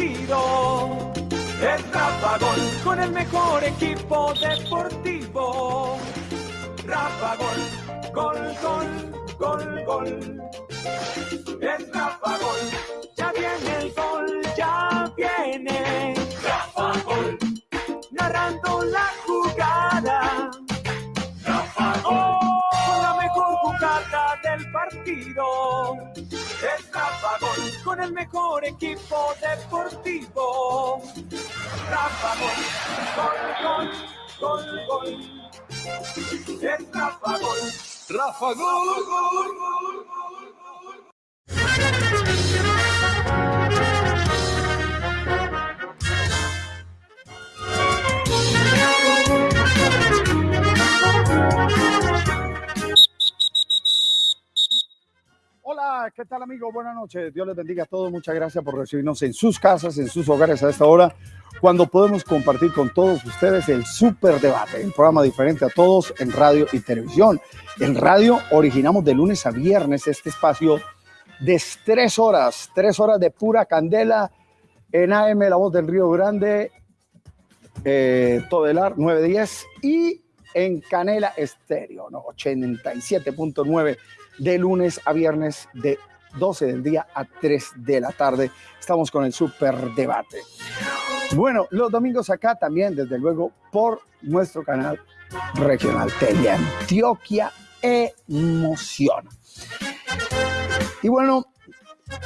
Es Rafa Gol con el mejor equipo deportivo. Rafa Gol, gol, gol, gol, gol. Es Rafa Gol, ya viene el gol, ya viene. Rafa Gol, narrando la jugada. Rafa Gol, con la mejor jugada del partido. Rafa Gol, con el mejor equipo deportivo. Rafa Gol, gol, gol, gol, gol. Rafa Gol. Rafa Gol, gol, gol, gol, gol. ¿Qué tal amigos? Buenas noches. Dios les bendiga a todos. Muchas gracias por recibirnos en sus casas, en sus hogares a esta hora, cuando podemos compartir con todos ustedes el Super Debate, un programa diferente a todos en radio y televisión. En radio originamos de lunes a viernes este espacio de tres horas, tres horas de pura candela en AM La Voz del Río Grande, eh, Todelar 910 y en Canela Estéreo, ¿no? 87.9 de lunes a viernes de 12 del día a 3 de la tarde. Estamos con el super debate. Bueno, los domingos acá también, desde luego, por nuestro canal regional Tele Antioquia Emoción. Y bueno,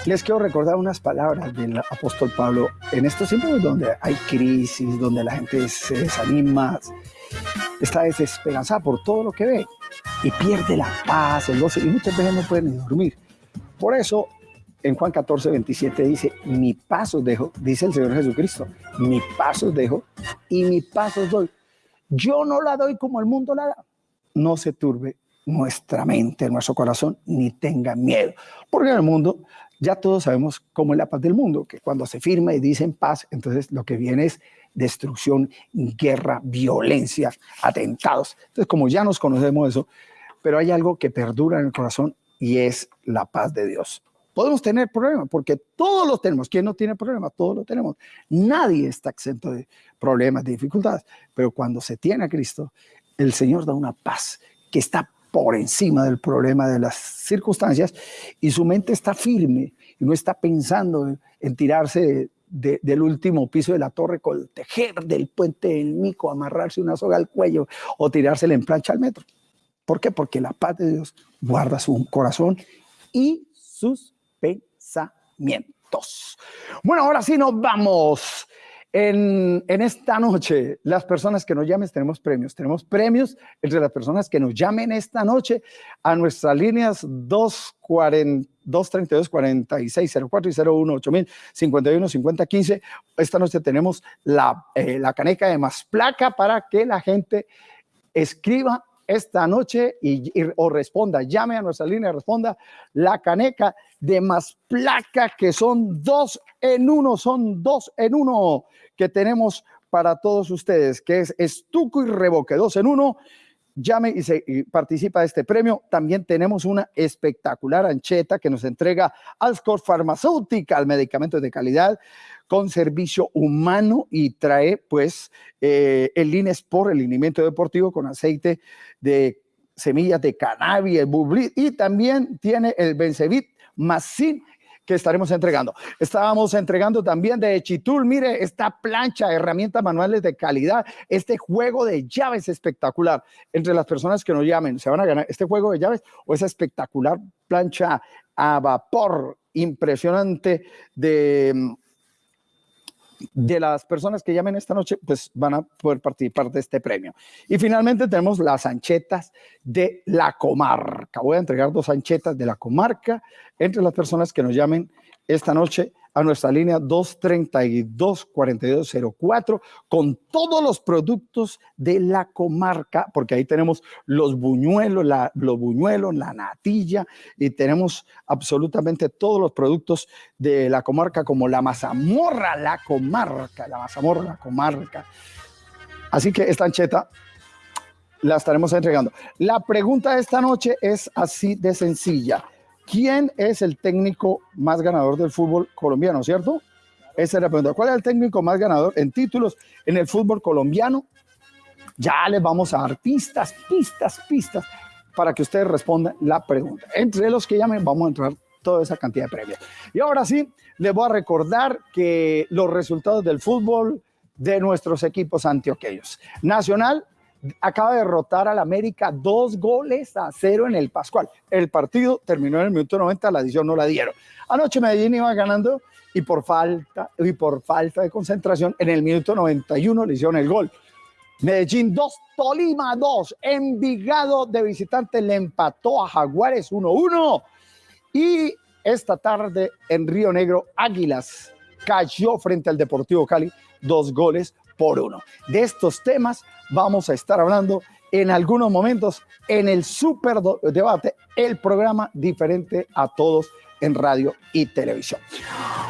les quiero recordar unas palabras del apóstol Pablo en estos tiempos donde hay crisis, donde la gente se desanima, está desesperanzada por todo lo que ve y pierde la paz, el gozo, y muchas veces no pueden ni dormir. Por eso, en Juan 14, 27 dice, mi paso dejo, dice el Señor Jesucristo, mi paso dejo y mi paso doy. Yo no la doy como el mundo la da. No se turbe nuestra mente, nuestro corazón, ni tenga miedo. Porque en el mundo ya todos sabemos cómo es la paz del mundo, que cuando se firma y dicen paz, entonces lo que viene es destrucción, guerra, violencia, atentados. Entonces, como ya nos conocemos eso, pero hay algo que perdura en el corazón y es la paz de Dios. Podemos tener problemas porque todos los tenemos. ¿Quién no tiene problemas? Todos lo tenemos. Nadie está exento de problemas, de dificultades. Pero cuando se tiene a Cristo, el Señor da una paz que está por encima del problema de las circunstancias y su mente está firme y no está pensando en tirarse de, del último piso de la torre, con tejer del puente del Mico, amarrarse una soga al cuello o tirársela en plancha al metro. ¿Por qué? Porque la paz de Dios guarda su corazón y sus pensamientos. Bueno, ahora sí nos vamos. En, esta noche, las personas que nos llamen, tenemos premios. Tenemos premios entre las personas que nos llamen esta noche a nuestras líneas 240, 232 4604 y 01 8000 51 50 15. Esta noche tenemos la, eh, la caneca de más placa para que la gente escriba esta noche y, o responda, llame a nuestra línea, responda la caneca de más placa que son dos en uno, son dos en uno que tenemos para todos ustedes, que es estuco y revoque, dos en uno. Llame y, se, participa de este premio. También tenemos una espectacular ancheta que nos entrega Alscor Farmacéutica, medicamento de calidad con servicio humano y trae pues eh, el Linesport, el linimiento deportivo con aceite de semillas de cannabis, el bublit y también tiene el Bencevit Masin que estaremos entregando. Estábamos entregando también de Chitul, mire, esta plancha, herramientas manuales de calidad, este juego de llaves espectacular. Entre las personas que nos llamen, se van a ganar este juego de llaves o esa espectacular plancha a vapor impresionante de de las personas que llamen esta noche, pues van a poder participar de este premio. Y finalmente tenemos las anchetas de la comarca. Voy a entregar dos anchetas de la comarca entre las personas que nos llamen esta noche a nuestra línea 232-4204 con todos los productos de la comarca, porque ahí tenemos los buñuelos, la, los buñuelos, la natilla y tenemos absolutamente todos los productos de la comarca como la mazamorra, la comarca, la mazamorra, la comarca. Así que esta ancheta la estaremos entregando. La pregunta de esta noche es así de sencilla. ¿Quién es el técnico más ganador del fútbol colombiano, cierto? Esa es la pregunta. ¿Cuál es el técnico más ganador en títulos en el fútbol colombiano? Ya les vamos a dar pistas, pistas, pistas para que ustedes respondan la pregunta. Entre los que llamen vamos a entrar toda esa cantidad de premios. Y ahora sí, les voy a recordar que los resultados del fútbol de nuestros equipos antioqueños. Nacional acaba de derrotar al América dos goles a cero en el Pascual. El partido terminó en el minuto 90, la edición no la dieron. Anoche Medellín iba ganando y por falta, y por falta de concentración, en el minuto 91 le hicieron el gol. Medellín 2, Tolima 2, Envigado de visitante le empató a Jaguares 1-1. Y esta tarde en Río Negro, Águilas cayó frente al Deportivo Cali dos goles por uno. De estos temas vamos a estar hablando en algunos momentos en el Super Debate, el programa diferente a todos en radio y televisión.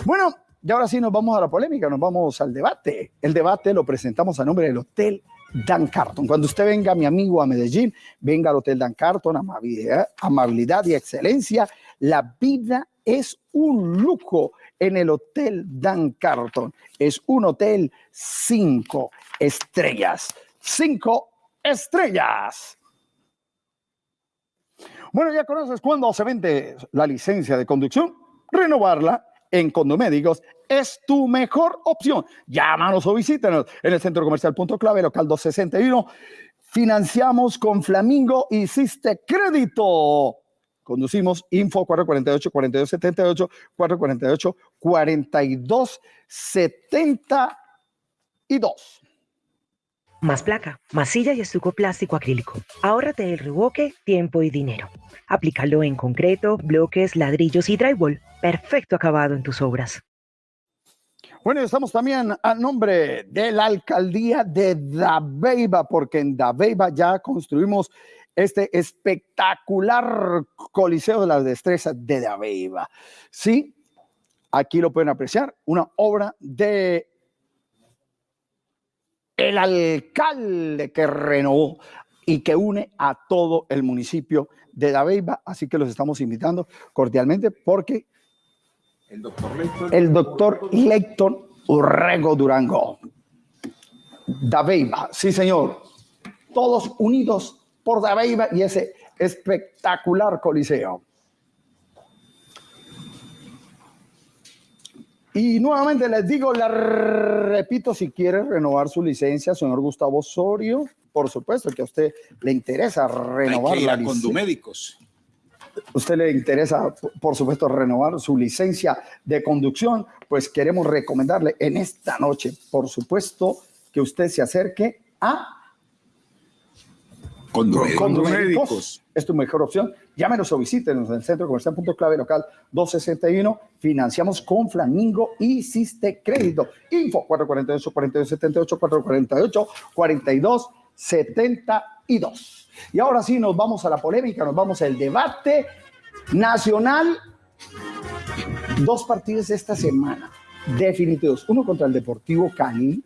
Bueno, y ahora sí nos vamos a la polémica, nos vamos al debate. El debate lo presentamos a nombre del Hotel Dan Carton. Cuando usted venga, mi amigo, a Medellín, venga al Hotel Dan Carton, amabilidad, amabilidad y excelencia. La vida es un lujo en el Hotel Dan Carton. Es un hotel cinco estrellas. Cinco estrellas. Bueno, ya conoces cuándo se vende la licencia de conducción. Renovarla en Condomédicos es tu mejor opción. Llámanos o visítanos en el Centro Comercial Punto Clave, local 261. Financiamos con Flamingo. Hiciste crédito. Conducimos Info 448 4278 448 4272. Más placa, masilla y estuco plástico acrílico. Ahórrate el revoque, tiempo y dinero. Aplícalo en concreto, bloques, ladrillos y drywall. Perfecto acabado en tus obras. Bueno, estamos también a nombre de la alcaldía de Dabeiba, porque en Dabeiba ya construimos este espectacular Coliseo de las Destrezas de Dabeiba. Sí, aquí lo pueden apreciar, una obra de el alcalde que renovó y que une a todo el municipio de Dabeiba, así que los estamos invitando cordialmente porque el doctor Leighton, el doctor Leighton Urrego Durango. Dabeiba, sí señor, todos unidos por Dabeiba y ese espectacular coliseo. Y nuevamente les digo, la repito, si quiere renovar su licencia, señor Gustavo Osorio, por supuesto que a usted le interesa renovar Hay la con licencia. médicos. Usted le interesa, por supuesto, renovar su licencia de conducción, pues queremos recomendarle en esta noche, por supuesto, que usted se acerque a Condomédicos. Es tu mejor opción. Llámenos o visítenos en el Centro Comercial Punto Clave Local 261. Financiamos con Flamingo y Hiciste Crédito. Info 448 4278 448 4272. Y ahora sí, nos vamos a la polémica, nos vamos al debate nacional. Dos partidos esta semana definitivos. Uno contra el Deportivo Cali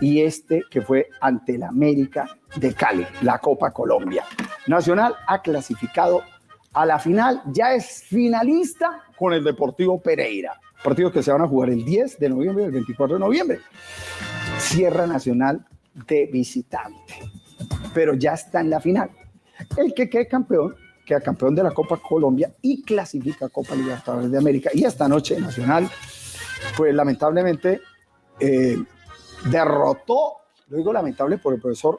y este que fue ante el América de Cali, la Copa Colombia. Nacional ha clasificado a la final, ya es finalista con el Deportivo Pereira. Partidos que se van a jugar el 10 de noviembre y el 24 de noviembre. Sierra Nacional de visitante, pero ya está en la final. El que quede campeón, queda campeón de la Copa Colombia y clasifica a Copa Libertadores de América. Y esta noche Nacional, pues lamentablemente, eh, derrotó, lo digo lamentable por el profesor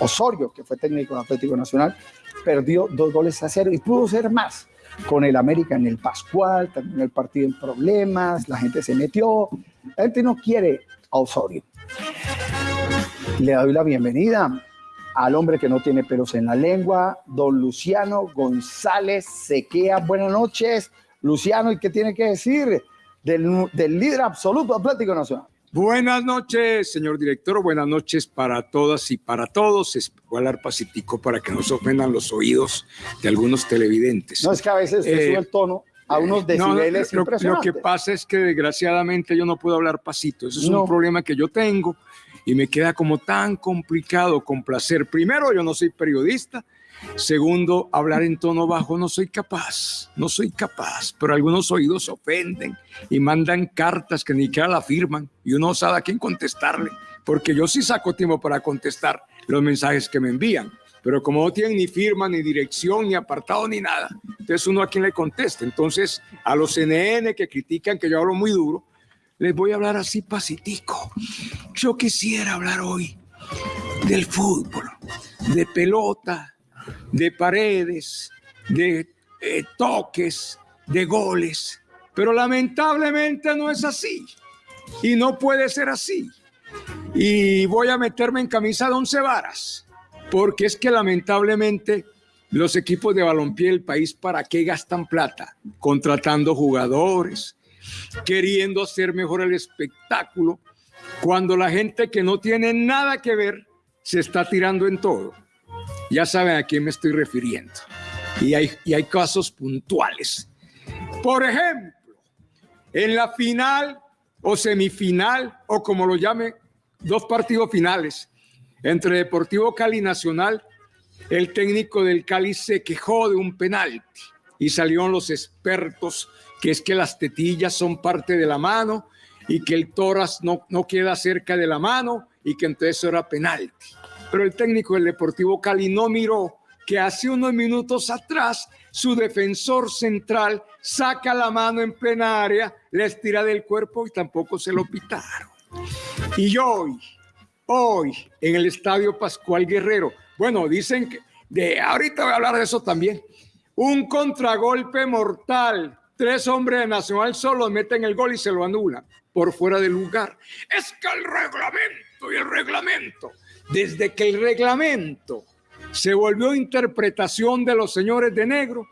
Osorio, que fue técnico de Atlético Nacional, perdió dos goles a cero y pudo ser más con el América en el Pascual, terminó el partido en problemas, la gente se metió, la gente no quiere a Osorio. Le doy la bienvenida al hombre que no tiene pelos en la lengua, don Luciano González Sequea. Buenas noches, Luciano, ¿y qué tiene que decir del, del líder absoluto Atlético Nacional? Buenas noches, señor director. Buenas noches para todas y para todos. Es- hablar pacífico para que no se ofendan los oídos de algunos televidentes. No es que a veces Eh, sube el tono a unos No, no, decibeles lo, lo que pasa es que desgraciadamente yo no puedo hablar pasito. Eso es No. un problema que yo tengo y me queda como tan complicado complacer. Primero, yo no soy periodista Segundo, hablar en tono bajo no soy capaz, no soy capaz, pero algunos oídos ofenden y mandan cartas que ni siquiera la firman y uno sabe a quién contestarle, porque yo sí saco tiempo para contestar los mensajes que me envían, pero como no tienen ni firma, ni dirección, ni apartado, ni nada, entonces uno a quién le contesta. Entonces, a los CNN que critican que yo hablo muy duro, les voy a hablar así pacitico. Yo quisiera hablar hoy del fútbol, de pelota, de paredes, de eh, toques, de goles. Pero lamentablemente no es así. Y no puede ser así. Y voy a meterme en camisa de once varas. Porque es que lamentablemente los equipos de balompié del país, ¿para qué gastan plata? Contratando jugadores, queriendo hacer mejor el espectáculo, cuando la gente que no tiene nada que ver se está tirando en todo. Ya saben a quién me estoy refiriendo. Y hay, y hay casos puntuales. Por ejemplo, en la final o semifinal, o como lo llame, dos partidos finales entre Deportivo Cali Nacional, el técnico del Cali se quejó de un penalti y salieron los expertos que es que las tetillas son parte de la mano y que el toras no, no queda cerca de la mano y que entonces era penalti pero el técnico del Deportivo Cali no miró que hace unos minutos atrás su defensor central saca la mano en plenaria, le estira del cuerpo y tampoco se lo pitaron. Y hoy, hoy, en el Estadio Pascual Guerrero, bueno, dicen que, de ahorita voy a hablar de eso también, un contragolpe mortal, tres hombres de Nacional solo meten el gol y se lo anulan por fuera del lugar. Es que el reglamento y el reglamento desde que el reglamento se volvió interpretación de los señores de negro,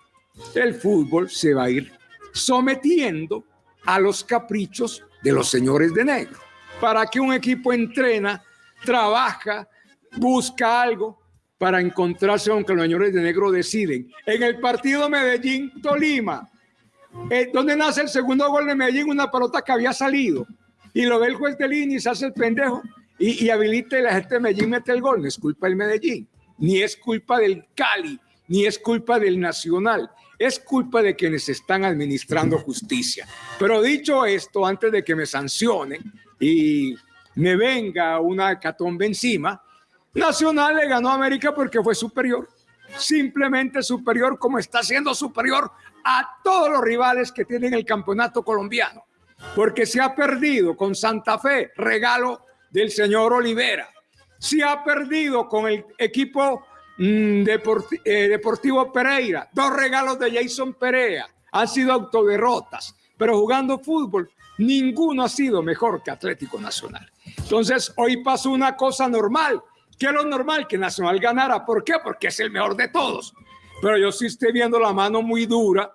el fútbol se va a ir sometiendo a los caprichos de los señores de negro. Para que un equipo entrena, trabaja, busca algo para encontrarse aunque los señores de negro deciden. En el partido Medellín-Tolima, eh, donde nace el segundo gol de Medellín, una pelota que había salido, y lo ve el juez de línea y se hace el pendejo, y, y la gente de Medellín mete el gol. No es culpa del Medellín, ni es culpa del Cali, ni es culpa del Nacional. Es culpa de quienes están administrando justicia. Pero dicho esto, antes de que me sancionen y me venga una hecatombe encima, Nacional le ganó a América porque fue superior. Simplemente superior como está siendo superior a todos los rivales que tienen el campeonato colombiano. Porque se ha perdido con Santa Fe, regalo del señor Olivera. Se ha perdido con el equipo mm, eh, Deportivo Pereira. Dos regalos de Jason Perea. Han sido autoderrotas. Pero jugando fútbol, ninguno ha sido mejor que Atlético Nacional. Entonces, hoy pasó una cosa normal. ¿Qué es lo normal? Que Nacional ganara. ¿Por qué? Porque es el mejor de todos. Pero yo sí estoy viendo la mano muy dura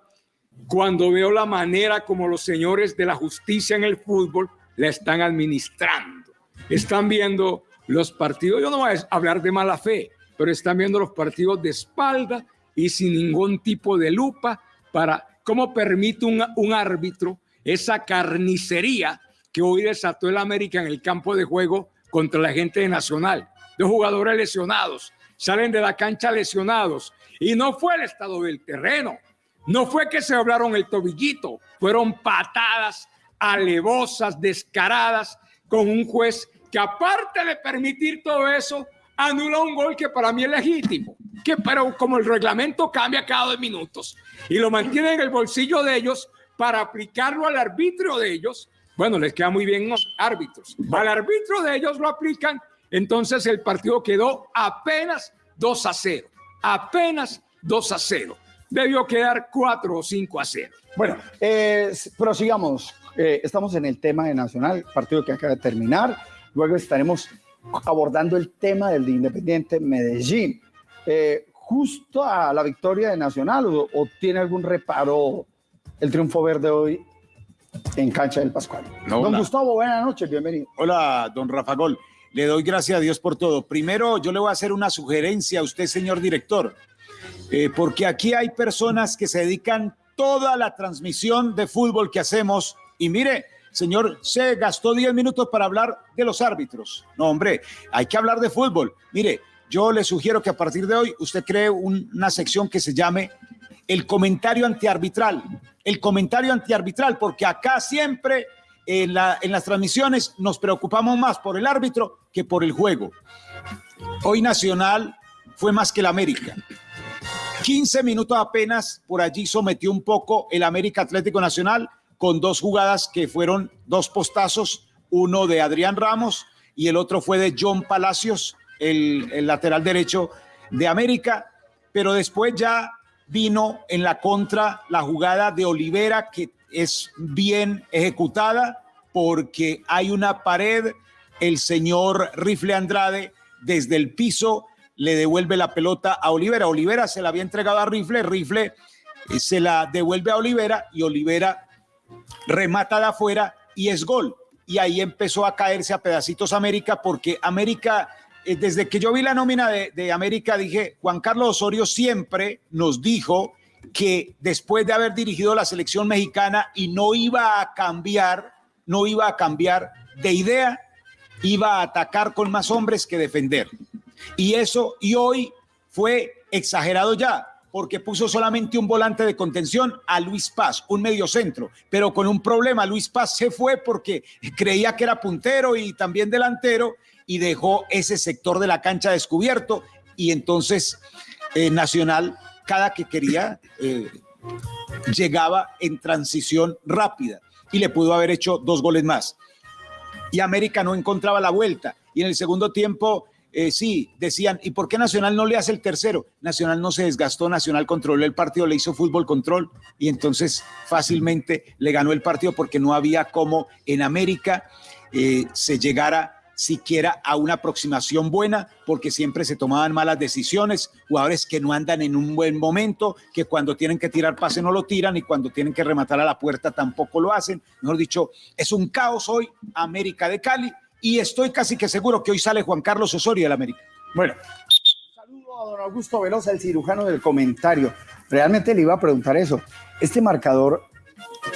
cuando veo la manera como los señores de la justicia en el fútbol la están administrando están viendo los partidos, yo no voy a hablar de mala fe, pero están viendo los partidos de espalda y sin ningún tipo de lupa para cómo permite un, árbitro esa carnicería que hoy desató el América en el campo de juego contra la gente de Nacional. Dos jugadores lesionados, salen de la cancha lesionados. Y no fue el estado del terreno, no fue que se hablaron el tobillito, fueron patadas alevosas, descaradas, con un juez que aparte de permitir todo eso, anula un gol que para mí es legítimo, que pero como el reglamento cambia cada dos minutos y lo mantiene en el bolsillo de ellos para aplicarlo al arbitrio de ellos, bueno, les queda muy bien los árbitros. Al arbitro de ellos lo aplican, entonces el partido quedó apenas 2 a 0, apenas 2 a 0. Debió quedar 4 o 5 a 0. Bueno, eh, prosigamos. Eh, estamos en el tema de Nacional, partido que acaba de terminar. Luego estaremos abordando el tema del Independiente Medellín. Eh, justo a la victoria de Nacional o, tiene algún reparo el triunfo verde hoy en cancha del Pascual. don Gustavo, buenas noches, bienvenido. Hola, don Rafa Gol. Le doy gracias a Dios por todo. Primero, yo le voy a hacer una sugerencia a usted, señor director, eh, porque aquí hay personas que se dedican toda la transmisión de fútbol que hacemos y mire, señor, se gastó 10 minutos para hablar de los árbitros. No, hombre, hay que hablar de fútbol. Mire, yo le sugiero que a partir de hoy usted cree una sección que se llame el comentario antiarbitral. El comentario antiarbitral, porque acá siempre en, en las transmisiones nos preocupamos más por el árbitro que por el juego. Hoy Nacional fue más que el América. 15 minutos apenas, por allí sometió un poco el América Atlético Nacional con dos jugadas que fueron dos postazos, uno de Adrián Ramos y el otro fue de John Palacios, el, lateral derecho de América, pero después ya vino en la contra la jugada de Olivera que es bien ejecutada porque hay una pared, el señor Rifle Andrade desde el piso le devuelve la pelota a Olivera. Olivera se la había entregado a Rifle, Rifle eh, se la devuelve a Olivera y Olivera remata de afuera y es gol. Y ahí empezó a caerse a pedacitos América porque América, eh, desde que yo vi la nómina de, de América, dije, Juan Carlos Osorio siempre nos dijo que después de haber dirigido la selección mexicana y no iba a cambiar, no iba a cambiar de idea, iba a atacar con más hombres que defender. Y eso, y hoy fue exagerado ya, porque puso solamente un volante de contención a Luis Paz, un mediocentro, pero con un problema. Luis Paz se fue porque creía que era puntero y también delantero y dejó ese sector de la cancha descubierto. Y entonces eh, Nacional, cada que quería, eh, llegaba en transición rápida y le pudo haber hecho dos goles más. Y América no encontraba la vuelta. Y en el segundo tiempo eh, sí, decían, ¿y por qué Nacional no le hace el tercero? Nacional no se desgastó, Nacional controló el partido, le hizo fútbol control y entonces fácilmente le ganó el partido porque no había como en América eh, se llegara siquiera a una aproximación buena, porque siempre se tomaban malas decisiones, jugadores que no andan en un buen momento, que cuando tienen que tirar pase no lo tiran y cuando tienen que rematar a la puerta tampoco lo hacen. Mejor dicho, es un caos hoy América de Cali y estoy casi que seguro que hoy sale Juan Carlos Osorio del América. Bueno, saludo a don Augusto Velosa, el cirujano del comentario. Realmente le iba a preguntar eso. Este marcador,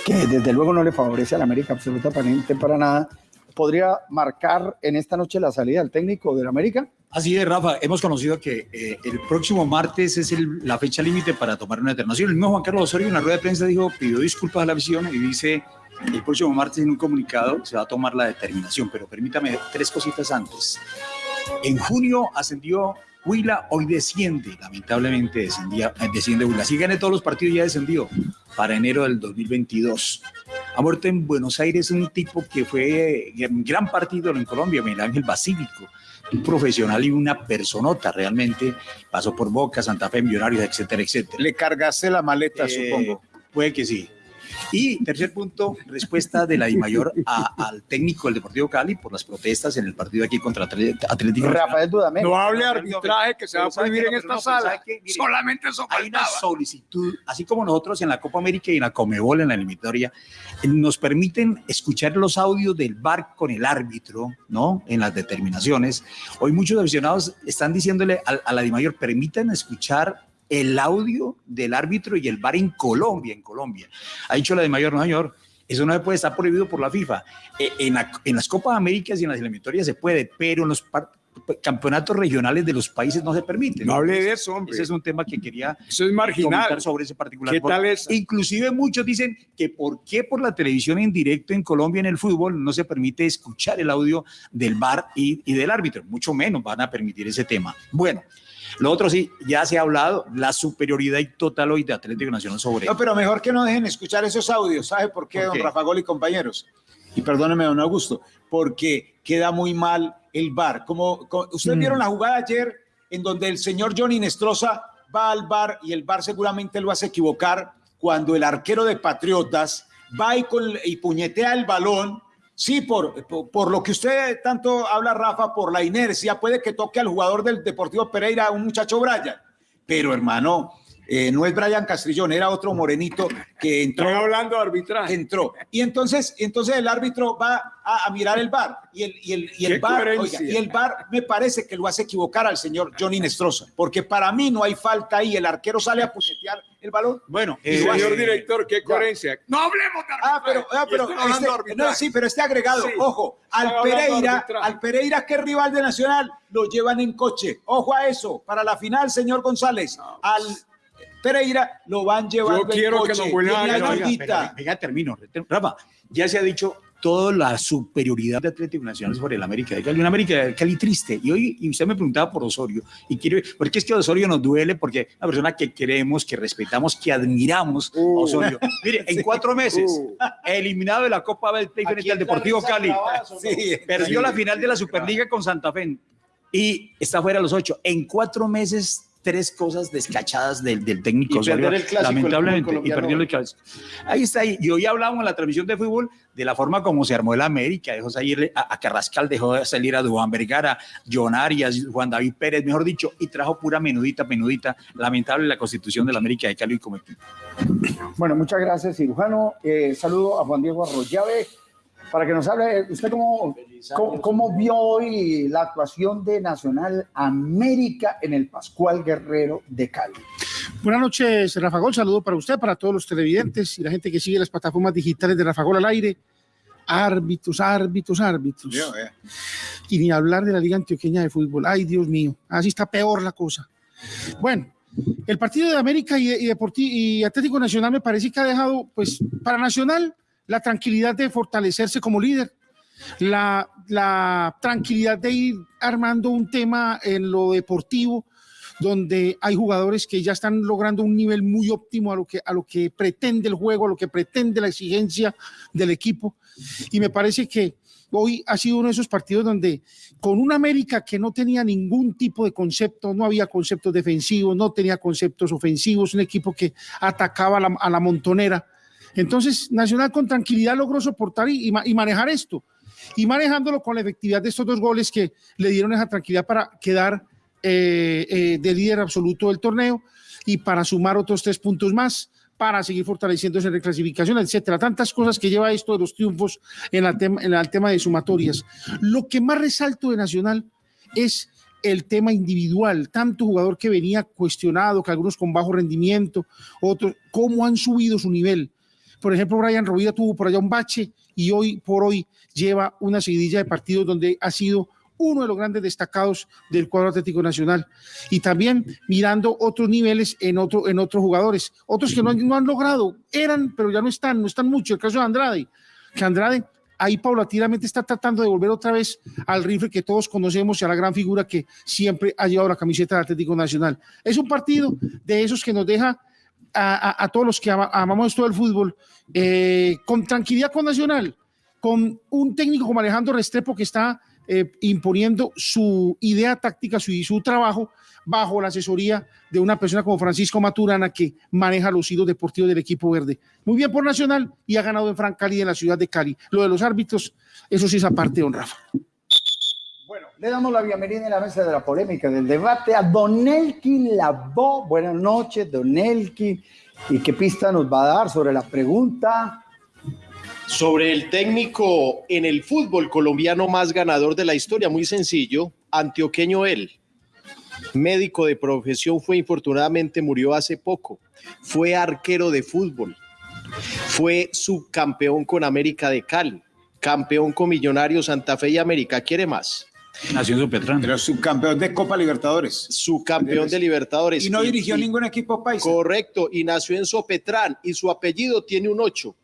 que desde luego no le favorece al América absolutamente para nada, ¿podría marcar en esta noche la salida del técnico del América? Así es, Rafa. Hemos conocido que eh, el próximo martes es el, la fecha límite para tomar una determinación. El mismo Juan Carlos Osorio en una rueda de prensa dijo, pidió disculpas a la visión y dice el próximo martes en un comunicado se va a tomar la determinación, pero permítame tres cositas antes. En junio ascendió Huila, hoy desciende, lamentablemente descendía, eh, desciende Huila. Si gane todos los partidos ya descendió para enero del 2022. Ha muerto en Buenos Aires un tipo que fue un gran partido en Colombia, Miguel Ángel Basílico, un profesional y una personota realmente. Pasó por Boca, Santa Fe, Millonarios, etcétera, etcétera. Le cargaste la maleta, Eh, supongo. Puede que sí. Y tercer punto, respuesta de la DIMAYOR a- al técnico del Deportivo Cali por las protestas en el partido aquí contra Atl- Atlético. Rafael Dudamel. No hable de arbitraje que se va a Pero ¿sabe prohibir en esta sala. Solamente eso Hay una solicitud, así como nosotros en la Copa América y en la Comebol, en la eliminatoria, eh, nos permiten escuchar los audios del VAR con el árbitro, ¿no? En las determinaciones. Hoy muchos aficionados están diciéndole a, a la DIMAYOR, permitan escuchar el audio del árbitro y el VAR en Colombia, en Colombia. Ha dicho la DIMAYOR, no señor, eso no puede estar prohibido por la FIFA. Eh, en, la- en las Copas Américas y en las eliminatorias se puede, pero en los campeonatos regionales de los países no se permite. No hable de eso, hombre. Ese es un tema que quería Eso es marginal. comentar sobre ese particular. ¿Qué tal es? Inclusive muchos dicen que por qué por la televisión en directo en Colombia en el fútbol no se permite escuchar el audio del VAR y, y del árbitro, mucho menos van a permitir ese tema. Bueno, lo otro sí, ya se ha hablado, la superioridad y total hoy de Atlético Nacional sobre... No, pero mejor que no dejen escuchar esos audios. ¿Sabe por qué, ¿Por don qué? Rafa Gol y compañeros? Y perdóneme, don Augusto, porque queda muy mal el bar. Como, co- ustedes Mm. vieron la jugada ayer en donde el señor Johnny Nestroza va al bar y el bar seguramente lo hace equivocar cuando el arquero de Patriotas va y, con, y puñetea el balón. Sí, por, por, lo que usted tanto habla, Rafa, por la inercia, puede que toque al jugador del Deportivo Pereira, un muchacho Brian. Pero hermano, Eh, no es Brian Castrillón, era otro morenito que entró. Estoy hablando de arbitraje. entró. Y entonces, entonces el árbitro va a, a mirar el bar y el, y el, y el bar, oiga, y el bar me parece que lo hace equivocar al señor Johnny Nestroza, porque para mí no hay falta ahí. El arquero sale a puñetear el balón. Bueno, Y eh, señor eh, director, qué coherencia. No hablemos de Ah, pero, ah, pero este- no, sí, pero este agregado, Sí. ojo, al Pereira, al Pereira que es rival de Nacional, lo llevan en coche. Ojo a eso, para la final, señor González, al Pereira lo van llevando Yo quiero que nos vuelvan a venga, venga, termino. Rafa, ya se ha dicho toda la superioridad de Atlético Nacional sobre el América de Cali, un América de Cali triste. Y hoy y usted me preguntaba por Osorio, y quiero, porque es que Osorio nos duele, porque es una persona que queremos, que respetamos, que admiramos a Uh. Osorio. Mire, en cuatro meses, Uh. eliminado de la Copa del Play frente al Deportivo Cali, Sí, perdió sí. la final de la Superliga con Santa Fe y está fuera de los ocho. En cuatro meses, tres cosas descachadas del, del técnico Y Osorio, perder el clásico, el lamentablemente, y perdió el clásico. Ahí está, y y hoy hablamos en la transmisión de fútbol de la forma como se armó el América, dejó salir a, a Carrascal, dejó salir a Duván Vergara, John Arias, Juan David Pérez, mejor dicho, y trajo pura menudita, menudita, lamentable la constitución del América de Cali como equipo. Bueno, muchas gracias, cirujano. Eh, saludo a Juan Diego Arroyave para que nos hable. ¿Usted cómo, cómo, cómo vio hoy la actuación de Nacional América en el Pascual Guerrero de Cali? Buenas noches, Rafa Gol. Saludo para usted, para todos los televidentes y la gente que sigue las plataformas digitales de Rafa Gol al aire. Árbitros, árbitros, árbitros. Eh. Y ni hablar de la Liga Antioqueña de Fútbol. Ay, Dios mío, así está peor la cosa. Bueno, el partido de América y, y, y Atlético Nacional me parece que ha dejado, pues, para Nacional, la tranquilidad de fortalecerse como líder. La, la tranquilidad de ir armando un tema en lo deportivo donde hay jugadores que ya están logrando un nivel muy óptimo a lo que, a lo que pretende el juego, a lo que pretende la exigencia del equipo. Y me parece que hoy ha sido uno de esos partidos donde con un América que no tenía ningún tipo de concepto, no había conceptos defensivos, no tenía conceptos ofensivos, un equipo que atacaba a la montonera. Entonces, Nacional con tranquilidad logró soportar y, y ma- y manejar esto. Y manejándolo con la efectividad de estos dos goles que le dieron esa tranquilidad para quedar eh, eh, de líder absoluto del torneo y para sumar otros tres puntos más para seguir fortaleciéndose en reclasificación, etcétera. Tantas cosas que lleva esto de los triunfos en, en el tema de sumatorias. Lo que más resalto de Nacional es el tema individual, tanto jugador que venía cuestionado, que algunos con bajo rendimiento, otros, cómo han subido su nivel. Por ejemplo, Brian Rovida tuvo por allá un bache y hoy por hoy lleva una seguidilla de partidos donde ha sido uno de los grandes destacados del cuadro Atlético Nacional. Y también mirando otros niveles en, otro, en otros jugadores, otros que no han, no han logrado, eran, pero ya no están, no están mucho. El caso de Andrade, que Andrade ahí paulatinamente está tratando de volver otra vez al rifle que todos conocemos y a la gran figura que siempre ha llevado la camiseta del Atlético Nacional. Es un partido de esos que nos deja a, todos los que ama- amamos esto del fútbol eh, con tranquilidad con Nacional, con un técnico como Alejandro Restrepo que está eh, imponiendo su idea táctica su, y su trabajo bajo la asesoría de una persona como Francisco Maturana que maneja los hilos deportivos del equipo verde. Muy bien por Nacional y ha ganado en Fran Cali en la ciudad de Cali. Lo de los árbitros, eso sí es aparte, don Rafa. Le damos la bienvenida en la mesa de la polémica, del debate a Don Elkin Labo. Buenas noches, Don Elkin. ¿Y qué pista nos va a dar sobre la pregunta? Sobre el técnico en el fútbol colombiano más ganador de la historia, muy sencillo, antioqueño él. Médico de profesión fue infortunadamente murió hace poco. Fue arquero de fútbol. Fue subcampeón con América de Cali. Campeón con Millonarios Santa Fe y América. ¿Quiere más? Nació en Sopetrán. Pero subcampeón de Copa Libertadores. Subcampeón de Libertadores. Y no dirigió y- ningún equipo paisa. Correcto, y nació en Sopetrán y su apellido tiene un 8.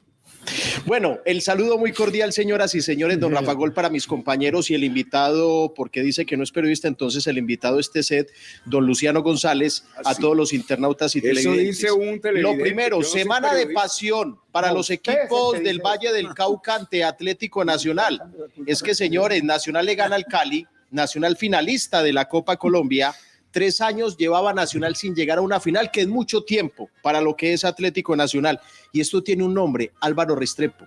Bueno, el saludo muy cordial, señoras y señores, don Rafa Gol para mis compañeros y el invitado, porque dice que no es periodista, entonces el invitado este set, don Luciano González, a todos los internautas y Eso televidentes. dice un televidente. Lo primero, no semana de pasión para No, los equipos del Valle del Cauca ante Atlético Nacional. Es que, señores, Nacional le gana al Cali, Nacional finalista de la Copa Colombia. Tres años llevaba Nacional sin llegar a una final, que es mucho tiempo para lo que es Atlético Nacional. Y esto tiene un nombre, Álvaro Restrepo.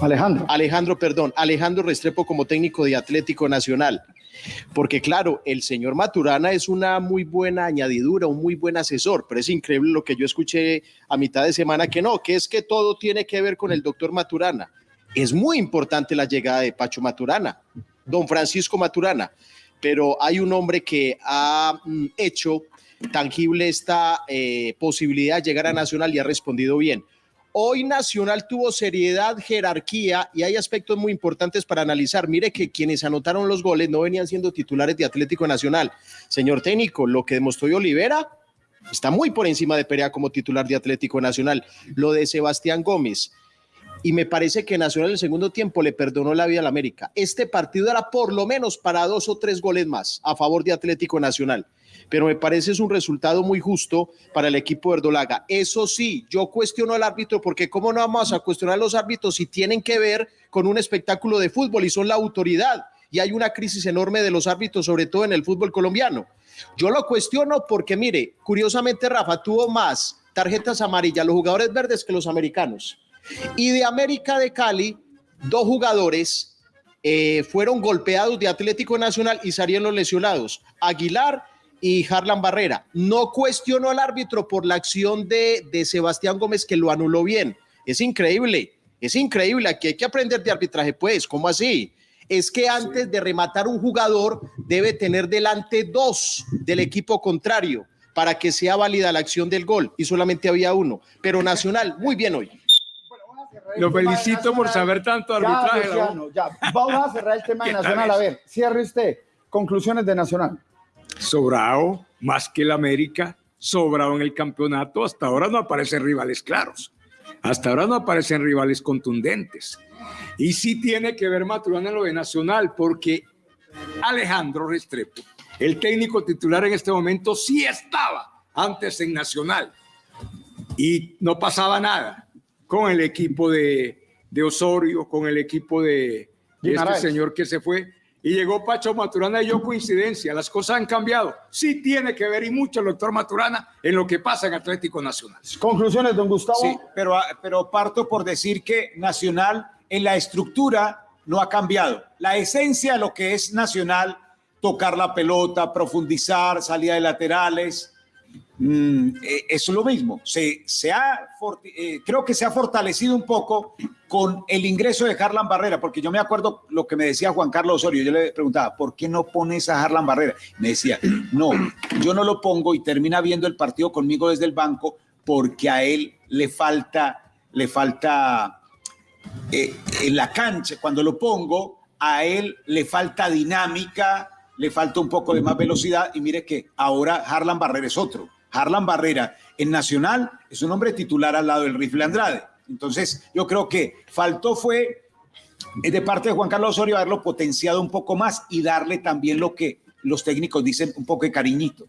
Alejandro. Alejandro, perdón, Alejandro Restrepo como técnico de Atlético Nacional. Porque claro, el señor Maturana es una muy buena añadidura, un muy buen asesor, pero es increíble lo que yo escuché a mitad de semana que no, que es que todo tiene que ver con el doctor Maturana. Es muy importante la llegada de Pacho Maturana, don Francisco Maturana, pero hay un hombre que ha mm, hecho tangible esta eh, posibilidad de llegar a Nacional y ha respondido bien. Hoy Nacional tuvo seriedad, jerarquía y hay aspectos muy importantes para analizar. Mire que quienes anotaron los goles no venían siendo titulares de Atlético Nacional. Señor técnico, lo que demostró Olivera está muy por encima de Perea como titular de Atlético Nacional. Lo de Sebastián Gómez. Y me parece que Nacional en el segundo tiempo le perdonó la vida al América. Este partido era por lo menos para dos o tres goles más a favor de Atlético Nacional pero me parece es un resultado muy justo para el equipo Verdolaga. Eso sí, yo cuestiono al árbitro porque cómo no vamos a cuestionar a los árbitros si tienen que ver con un espectáculo de fútbol y son la autoridad y hay una crisis enorme de los árbitros, sobre todo en el fútbol colombiano. Yo lo cuestiono porque, mire, curiosamente Rafa tuvo más tarjetas amarillas los jugadores verdes que los americanos. Y de América de Cali, dos jugadores eh, fueron golpeados de Atlético Nacional y salieron lesionados. Aguilar y Harlan Barrera. No cuestionó al árbitro por la acción de, de Sebastián Gómez que lo anuló bien. Es increíble, es increíble. Aquí hay que aprender de arbitraje, pues. ¿Cómo así? Es que antes de rematar un jugador debe tener delante dos del equipo contrario para que sea válida la acción del gol y solamente había uno. Pero Nacional, muy bien hoy. Lo felicito por saber tanto arbitraje. Ya, Vamos a cerrar el tema de Nacional. A ver, cierre usted. Conclusiones de Nacional sobrado más que el América, sobrado en el campeonato. Hasta ahora no aparecen rivales claros. Hasta ahora no aparecen rivales contundentes. Y sí tiene que ver Maturana en lo de Nacional, porque Alejandro Restrepo, el técnico titular en este momento, sí estaba antes en Nacional. Y no pasaba nada con el equipo de, Osorio, con el equipo de, de este señor que se fue y llegó Pacho Maturana y yo coincidencia, las cosas han cambiado. Sí tiene que ver y mucho el doctor Maturana en lo que pasa en Atlético Nacional. Conclusiones, don Gustavo. Sí, pero, pero parto por decir que Nacional en la estructura no ha cambiado. La esencia de lo que es Nacional, tocar la pelota, profundizar, salida de laterales, Mm, eh, es lo mismo. Se, ha, eh, creo que se ha fortalecido un poco con el ingreso de Harlan Barrera, porque yo me acuerdo lo que me decía Juan Carlos Osorio. Yo le preguntaba, ¿por qué no pones a Harlan Barrera? Me decía, no, yo no lo pongo y termina viendo el partido conmigo desde el banco porque a él le falta, le falta eh, en la cancha. Cuando lo pongo, a él le falta dinámica, le falta un poco de más velocidad y mire que ahora Harlan Barrera es otro Harlan Barrera en Nacional es un hombre titular al lado del Rifle Andrade. Entonces, yo creo que faltó fue eh, de parte de Juan Carlos Osorio haberlo potenciado un poco más y darle también lo que los técnicos dicen un poco de cariñito.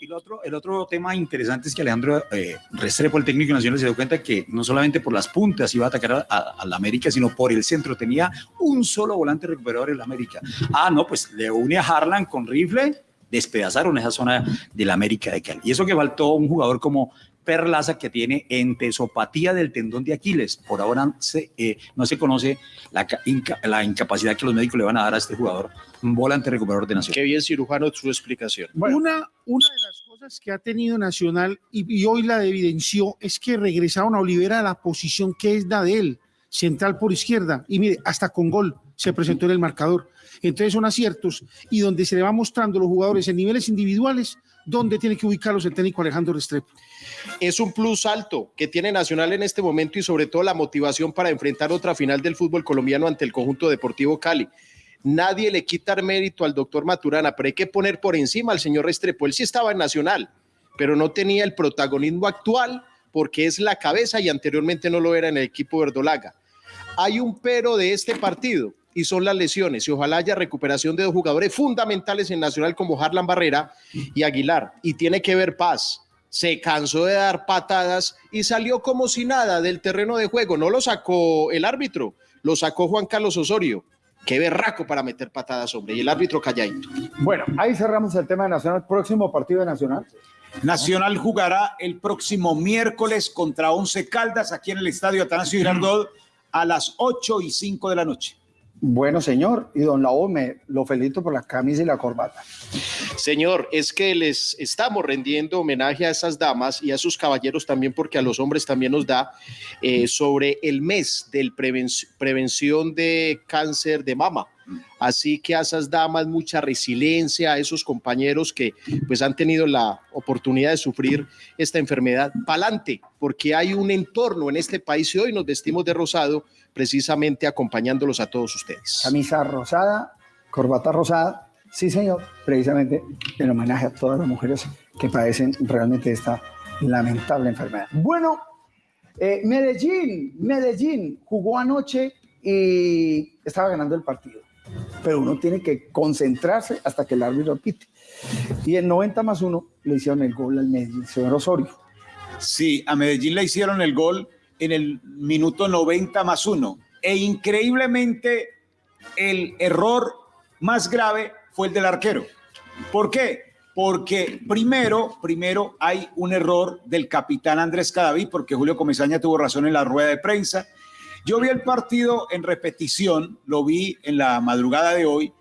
y, lo, otro, el otro tema interesante es que Alejandro eh, Restrepo, el técnico nacional, se dio cuenta que no solamente por las puntas iba a atacar a, la América, sino por el centro. Tenía un solo volante recuperador en la América. Ah, no, pues le une a Harlan con rifle despedazaron esa zona del América de Cali. Y eso que faltó un jugador como Perlaza que tiene entesopatía del tendón de Aquiles. Por ahora eh, no se conoce la, la, incapacidad que los médicos le van a dar a este jugador, volante recuperador de Nacional. Qué bien, cirujano, su explicación. Una, una de las cosas que ha tenido Nacional y, hoy la evidenció es que regresaron a Olivera a la posición que es la de él, central por izquierda. Y mire, hasta con gol se presentó en el marcador. Entonces son aciertos y donde se le va mostrando a los jugadores en niveles individuales dónde tiene que ubicarlos el técnico Alejandro Restrepo. Es un plus alto que tiene Nacional en este momento y sobre todo la motivación para enfrentar otra final del fútbol colombiano ante el conjunto deportivo Cali. Nadie le quita mérito al doctor Maturana, pero hay que poner por encima al señor Restrepo. Él sí estaba en Nacional, pero no tenía el protagonismo actual porque es la cabeza y anteriormente no lo era en el equipo verdolaga. Hay un pero de este partido y son las lesiones. Y ojalá haya recuperación de dos jugadores fundamentales en Nacional como Harlan Barrera y Aguilar. Y tiene que ver paz. Se cansó de dar patadas y salió como si nada del terreno de juego. No lo sacó el árbitro, lo sacó Juan Carlos Osorio. Qué berraco para meter patadas, hombre. Y el árbitro calladito. Bueno, ahí cerramos el tema de Nacional. Próximo partido de Nacional. Nacional jugará el próximo miércoles contra Once Caldas aquí en el estadio Atanasio Girardot a las 8 y 5 de la noche. Bueno, señor, y don Lao, me lo felicito por la camisa y la corbata. Señor, es que les estamos rendiendo homenaje a esas damas y a sus caballeros también, porque a los hombres también nos da eh, sobre el mes de prevención de cáncer de mama. Así que a esas damas mucha resiliencia, a esos compañeros que pues han tenido la oportunidad de sufrir esta enfermedad, pa'lante, porque hay un entorno en este país y hoy nos vestimos de rosado precisamente acompañándolos a todos ustedes. Camisa rosada, corbata rosada, sí señor, precisamente en homenaje a todas las mujeres que padecen realmente esta lamentable enfermedad. Bueno, eh, Medellín, Medellín jugó anoche y estaba ganando el partido pero uno tiene que concentrarse hasta que el árbitro pite. Y en 90 más 1 le hicieron el gol al Medellín, señor Osorio. Sí, a Medellín le hicieron el gol en el minuto 90 más 1. E increíblemente el error más grave fue el del arquero. ¿Por qué? Porque primero, primero hay un error del capitán Andrés Cadaví, porque Julio Comesaña tuvo razón en la rueda de prensa yo vi el partido en repetición, lo vi en la madrugada de hoy,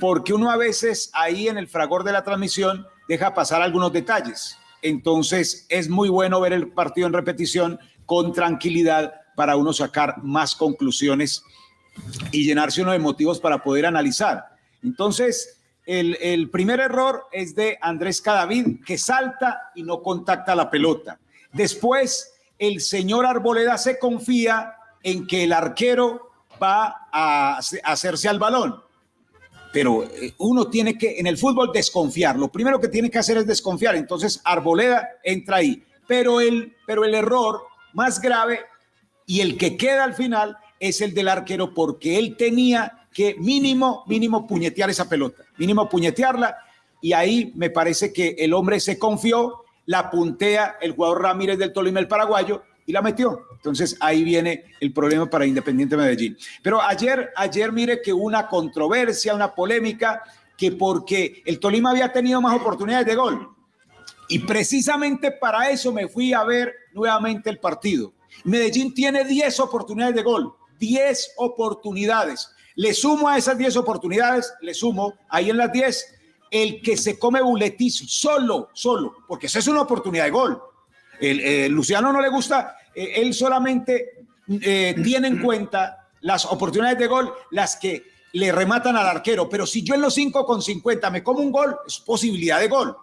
porque uno a veces ahí en el fragor de la transmisión deja pasar algunos detalles. Entonces es muy bueno ver el partido en repetición con tranquilidad para uno sacar más conclusiones y llenarse uno de motivos para poder analizar. Entonces, el, el primer error es de Andrés Cadavid, que salta y no contacta la pelota. Después, el señor Arboleda se confía en que el arquero va a hacerse al balón. Pero eh, uno tiene que, en el fútbol, desconfiar. Lo primero que tiene que hacer es desconfiar. Entonces, Arboleda entra ahí. Pero el, pero el error más grave y el que queda al final es el del arquero porque él tenía que mínimo, mínimo puñetear esa pelota, mínimo puñetearla. Y ahí me parece que el hombre se confió, la puntea el jugador Ramírez del Tolima, el paraguayo, y la metió. Entonces ahí viene el problema para Independiente Medellín. Pero ayer, ayer mire que hubo una controversia, una polémica, que porque el Tolima había tenido más oportunidades de gol. Y precisamente para eso me fui a ver nuevamente el partido. Medellín tiene 10 oportunidades de gol, 10 oportunidades. Le sumo a esas 10 oportunidades, le sumo ahí en las 10 el que se come buletizo, solo, solo, porque esa es una oportunidad de gol el, eh, Luciano no le gusta, eh, él solamente eh, tiene en cuenta las oportunidades de gol, las que le rematan al arquero. Pero si yo en los 5 con 50 me como un gol, es posibilidad de gol.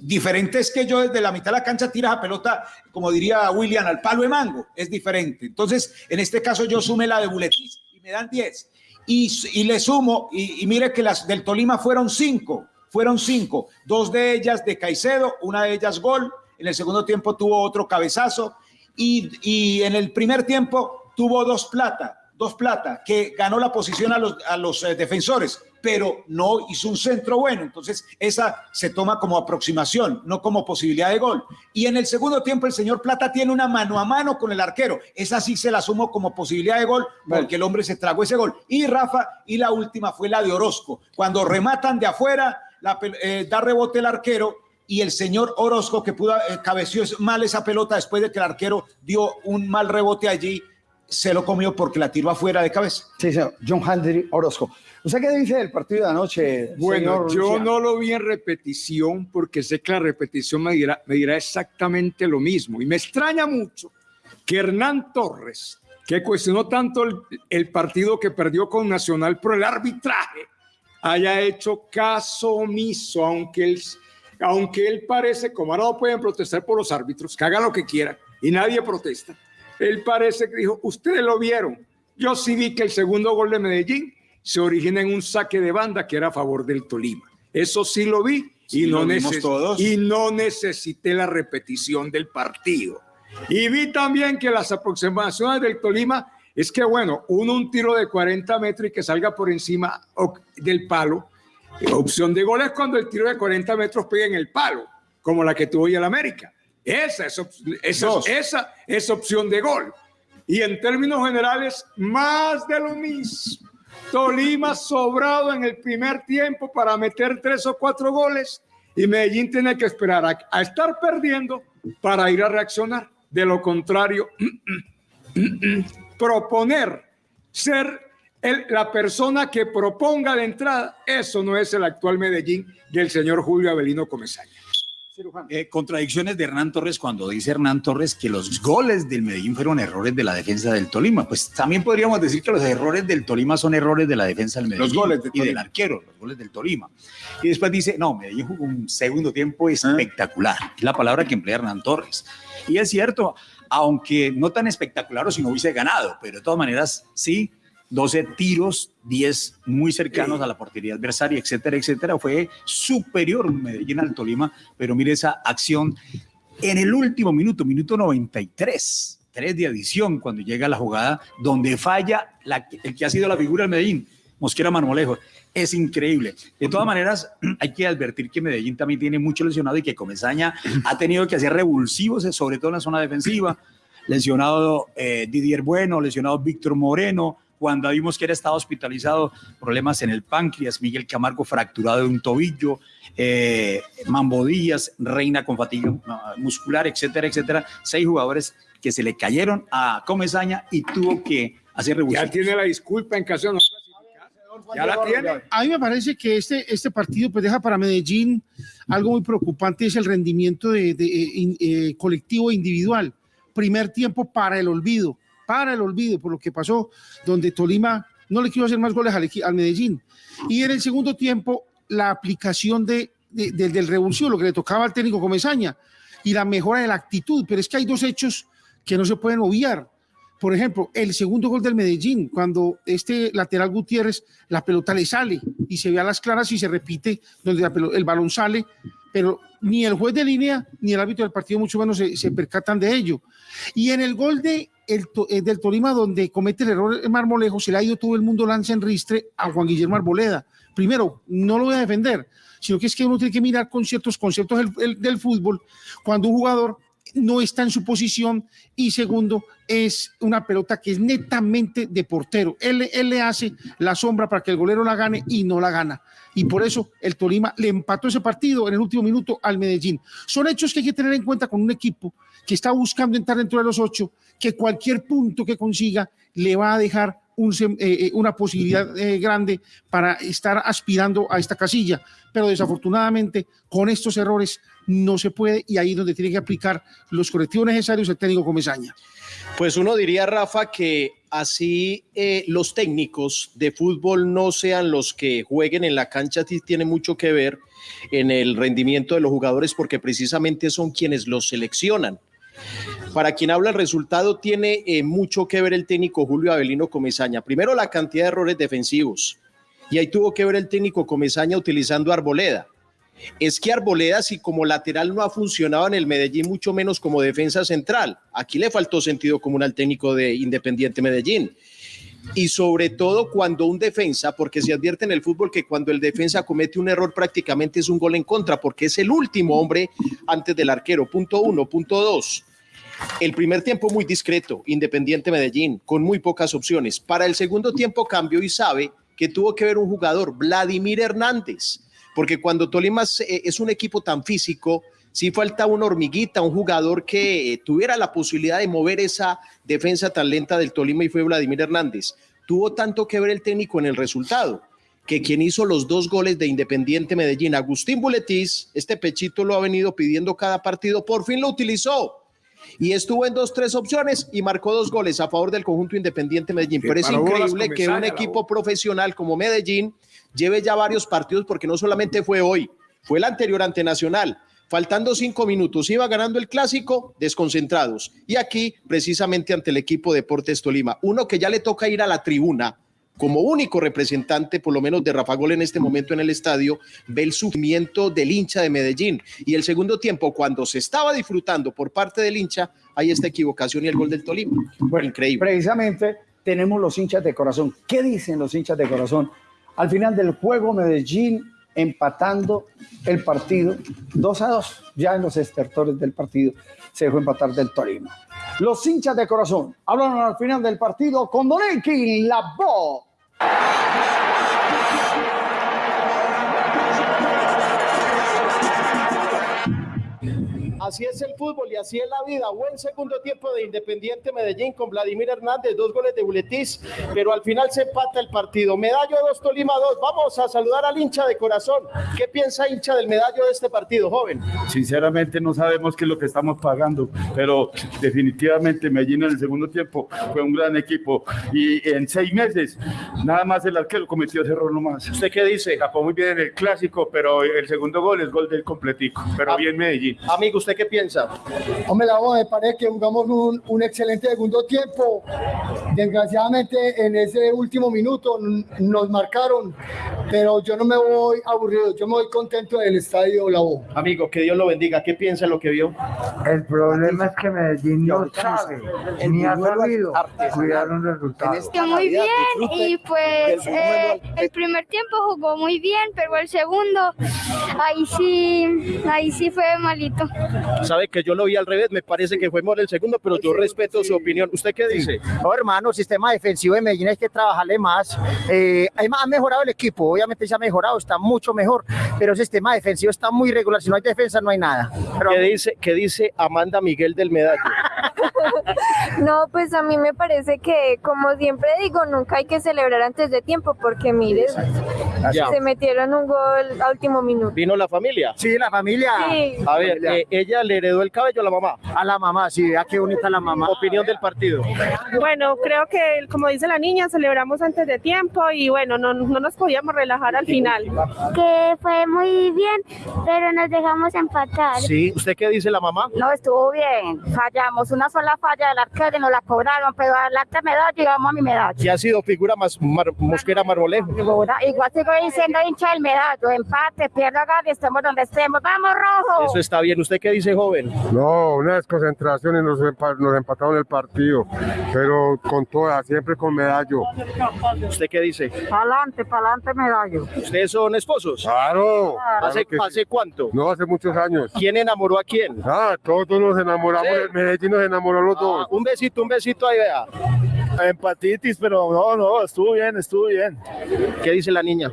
Diferente es que yo desde la mitad de la cancha tiras a pelota, como diría William, al palo de mango. Es diferente. Entonces, en este caso yo sume la de Buletis y me dan 10. Y, le sumo, y, y, mire que las del Tolima fueron 5, fueron 5. Dos de ellas de Caicedo, una de ellas gol, en el segundo tiempo tuvo otro cabezazo y, en el primer tiempo tuvo dos plata, dos plata, que ganó la posición a los, a los eh, defensores, pero no hizo un centro bueno. Entonces, esa se toma como aproximación, no como posibilidad de gol. Y en el segundo tiempo, el señor Plata tiene una mano a mano con el arquero. Esa sí se la sumo como posibilidad de gol, porque el hombre se tragó ese gol. Y Rafa, y la última fue la de Orozco. Cuando rematan de afuera, la, eh, da rebote el arquero y el señor Orozco que pudo eh, cabeció mal esa pelota después de que el arquero dio un mal rebote allí, se lo comió porque la tiró afuera de cabeza. Sí, señor. John Henry Orozco. ¿Usted qué dice del partido de anoche? Bueno, yo no lo vi en repetición porque sé que la repetición me dirá, me dirá exactamente lo mismo. Y me extraña mucho que Hernán Torres, que cuestionó tanto el, el partido que perdió con Nacional por el arbitraje, haya hecho caso omiso, aunque él aunque él parece, como ahora no pueden protestar por los árbitros, que haga lo que quiera y nadie protesta, él parece que dijo, ustedes lo vieron, yo sí vi que el segundo gol de Medellín se origina en un saque de banda que era a favor del Tolima. Eso sí lo vi y, no, y no necesité la repetición del partido. Y vi también que las aproximaciones del Tolima es que, bueno, uno un tiro de 40 metros y que salga por encima del palo, Opción de gol es cuando el tiro de 40 metros pega en el palo, como la que tuvo hoy el América. Esa es, esa, esa es opción de gol. Y en términos generales, más de lo mismo. Tolima sobrado en el primer tiempo para meter tres o cuatro goles y Medellín tiene que esperar a, estar perdiendo para ir a reaccionar. De lo contrario, proponer ser el- la persona que proponga la entrada, eso no es el actual Medellín del señor Julio Avelino Comesaña. Eh, contradicciones de Hernán Torres cuando dice Hernán Torres que los goles del Medellín fueron errores de la defensa del Tolima. Pues también podríamos decir que los errores del Tolima son errores de la defensa del Medellín. Los goles del y del arquero, los goles del Tolima. Y después dice, no, Medellín jugó un segundo tiempo Ah. espectacular. Es la palabra que emplea Hernán Torres. Y es cierto, aunque no tan espectacular o si no hubiese ganado, pero de todas maneras sí. 12 tiros, 10 muy cercanos a la portería adversaria, etcétera, etcétera. Fue superior Medellín al Tolima, pero mire esa acción en el último minuto, minuto 93, 3 de adición, cuando llega la jugada donde falla la- el que ha sido la figura del Medellín, Mosquera Marmolejo. Es increíble. De todas maneras, hay que advertir que Medellín también tiene mucho lesionado y que Comesaña ha tenido que hacer revulsivos, sobre todo en la zona defensiva. Lesionado eh, Didier Bueno, lesionado Víctor Moreno, cuando vimos que era estado hospitalizado, problemas en el páncreas, Miguel Camargo fracturado de un tobillo, eh, Mambo Díaz, Reina con fatiga ah, muscular, etcétera, etcétera. Seis jugadores que se le cayeron a Comesaña y tuvo que hacer Ya revulsivos. tiene la disculpa en caso de no. Ya la tiene. A mí me parece que este, este partido pues deja para Medellín algo muy preocupante, es el rendimiento de, de, eh, in- eh, colectivo e individual. Primer tiempo para el olvido, para el olvido por lo que pasó, donde Tolima no le quiso hacer más goles al, Medellín. Y en el segundo tiempo, la aplicación de, de- de- del revulsivo, lo que le tocaba al técnico Comesaña, y la mejora de la actitud. Pero es que hay dos hechos que no se pueden obviar. Por ejemplo, el segundo gol del Medellín, cuando este lateral Gutiérrez, la pelota le sale y se ve a las claras y se repite donde el balón sale, pero ni el juez de línea ni el árbitro del partido mucho menos se, se percatan de ello. Y en el gol de el, To- eh, del Tolima, donde comete el error el Marmolejo, se le ha ido todo el mundo lanza en ristre a Juan Guillermo Arboleda. Primero, no lo voy a defender, sino que es que uno tiene que mirar con ciertos conceptos del, el- del fútbol cuando un jugador no está en su posición y segundo es una pelota que es netamente de portero. Él, él le hace la sombra para que el golero la gane y no la gana. Y por eso el Tolima le empató ese partido en el último minuto al Medellín. Son hechos que hay que tener en cuenta con un equipo que está buscando entrar dentro de los ocho, que cualquier punto que consiga le va a dejar un eh, eh, una posibilidad eh, grande para estar aspirando a esta casilla. Pero desafortunadamente con estos errores no se puede y ahí es donde tiene que aplicar los correctivos necesarios el técnico Comesaña. Pues uno diría, Rafa, que así eh, los técnicos de fútbol no sean los que jueguen en la cancha, sí tiene mucho que ver en el rendimiento de los jugadores porque precisamente son quienes los seleccionan. Para quien habla el resultado tiene eh, mucho que ver el técnico Julio Avelino Comesaña. Primero la cantidad de errores defensivos y ahí tuvo que ver el técnico Comesaña utilizando Arboleda. Es que Arboleda, si como lateral no ha funcionado en el Medellín, mucho menos como defensa central. Aquí le faltó sentido común al técnico de Independiente Medellín. Y sobre todo cuando un defensa, porque se advierte en el fútbol que cuando el defensa comete un error prácticamente es un gol en contra, porque es el último hombre antes del arquero. Punto uno. Punto dos. El primer tiempo muy discreto, Independiente Medellín, con muy pocas opciones. Para el segundo tiempo cambió y sabe que tuvo que ver un jugador, Vladimir Hernández, porque cuando Tolima eh, es un equipo tan físico, sí falta una hormiguita, un jugador que eh, tuviera la posibilidad de mover esa defensa tan lenta del Tolima y fue Vladimir Hernández. Tuvo tanto que ver el técnico en el resultado que quien hizo los dos goles de Independiente Medellín, Agustín Buletis, este pechito lo ha venido pidiendo cada partido, por fin lo utilizó y estuvo en dos, tres opciones y marcó dos goles a favor del conjunto Independiente Medellín. Pero es increíble que un equipo profesional como Medellín lleve ya varios partidos, porque no solamente fue hoy, fue el anterior ante Nacional. Faltando cinco minutos, iba ganando el clásico, desconcentrados. Y aquí, precisamente ante el equipo Deportes Tolima, uno que ya le toca ir a la tribuna como único representante, por lo menos de Rafa Gol en este momento en el estadio, ve el sufrimiento del hincha de Medellín. Y el segundo tiempo, cuando se estaba disfrutando por parte del hincha, hay esta equivocación y el gol del Tolima. Bueno, Increíble. Precisamente tenemos los hinchas de corazón. ¿Qué dicen los hinchas de corazón? Al final del juego, Medellín empatando el partido 2 a 2. Ya en los estertores del partido se dejó empatar del Tolima. Los hinchas de corazón hablaron al final del partido con Donenki, la voz. Así es el fútbol y así es la vida. Buen segundo tiempo de Independiente Medellín con Vladimir Hernández, dos goles de Buletis, pero al final se empata el partido. Medallo 2, Tolima 2. Vamos a saludar al hincha de corazón. ¿Qué piensa hincha del medallo de este partido, joven? Sinceramente no sabemos qué es lo que estamos pagando, pero definitivamente Medellín en el segundo tiempo fue un gran equipo y en seis meses nada más el arquero cometió ese error nomás. ¿Usted qué dice? Tapó muy bien en el clásico, pero el segundo gol es gol del completico, pero Ah. bien Medellín. Amigo, ¿usted qué piensa? Hombre, la voz me parece que jugamos un, un excelente segundo tiempo. Desgraciadamente, en ese último minuto nos marcaron, pero yo no me voy aburrido, yo me voy contento del estadio La Voz. Amigo, que Dios lo bendiga. ¿Qué piensa lo que vio? El problema es que Medellín no sabe ni ha sabido cuidar un resultado. Que muy bien y pues eh, el primer tiempo jugó muy bien, pero el segundo ahí sí, ahí sí fue malito. Sabe que yo lo vi al revés, me parece que fue mejor el segundo, pero yo respeto su opinión. ¿Usted qué dice? No, hermano, sistema defensivo de Medellín hay que trabajarle más. Eh, hay más- ha mejorado el equipo, obviamente se ha mejorado, está mucho mejor, pero el sistema defensivo está muy regular. Si no hay defensa, no hay nada. Pero, ¿Qué dice, qué dice Amanda Miguel del Medallo? No, pues a mí me parece que, como siempre digo, nunca hay que celebrar antes de tiempo porque mire, se metieron un gol a último minuto. ¿Vino la familia? Sí, la familia. Sí. A ver, eh, ella le heredó el cabello a la mamá. A la mamá, sí, vea qué bonita la mamá. Opinión del partido. Bueno, creo que como dice la niña, celebramos antes de tiempo y bueno, no, no nos podíamos relajar al final. Que fue muy bien, pero nos dejamos empatar. Sí, ¿usted qué dice la mamá? No estuvo bien, fallamos una sola falla del arquero y nos la cobraron, pero al arte medalla llegamos a mi medalla. ¿Qué ha sido figura más mar- Mosquera Marmolejo? Igual sigo diciendo hincha del medallo, empate, pierda, gane, estemos donde estemos, vamos rojo. Eso está bien. ¿Usted qué dice, joven? No, una desconcentración y nos, nos empataron el partido, pero con todas, siempre con medallo. ¿Usted qué dice? Pa'lante, pa'lante medallo. ¿Ustedes son esposos? Claro. ¿Hace, claro que sí. ¿Hace cuánto? No, hace muchos años. ¿Quién enamoró a quién? Ah, todos nos enamoramos, Sí. el Medellín nos enamoró los dos. Ah, un besito, un besito ahí, vea. Empatitis, pero no, no, estuvo bien, estuvo bien. ¿Qué dice la niña?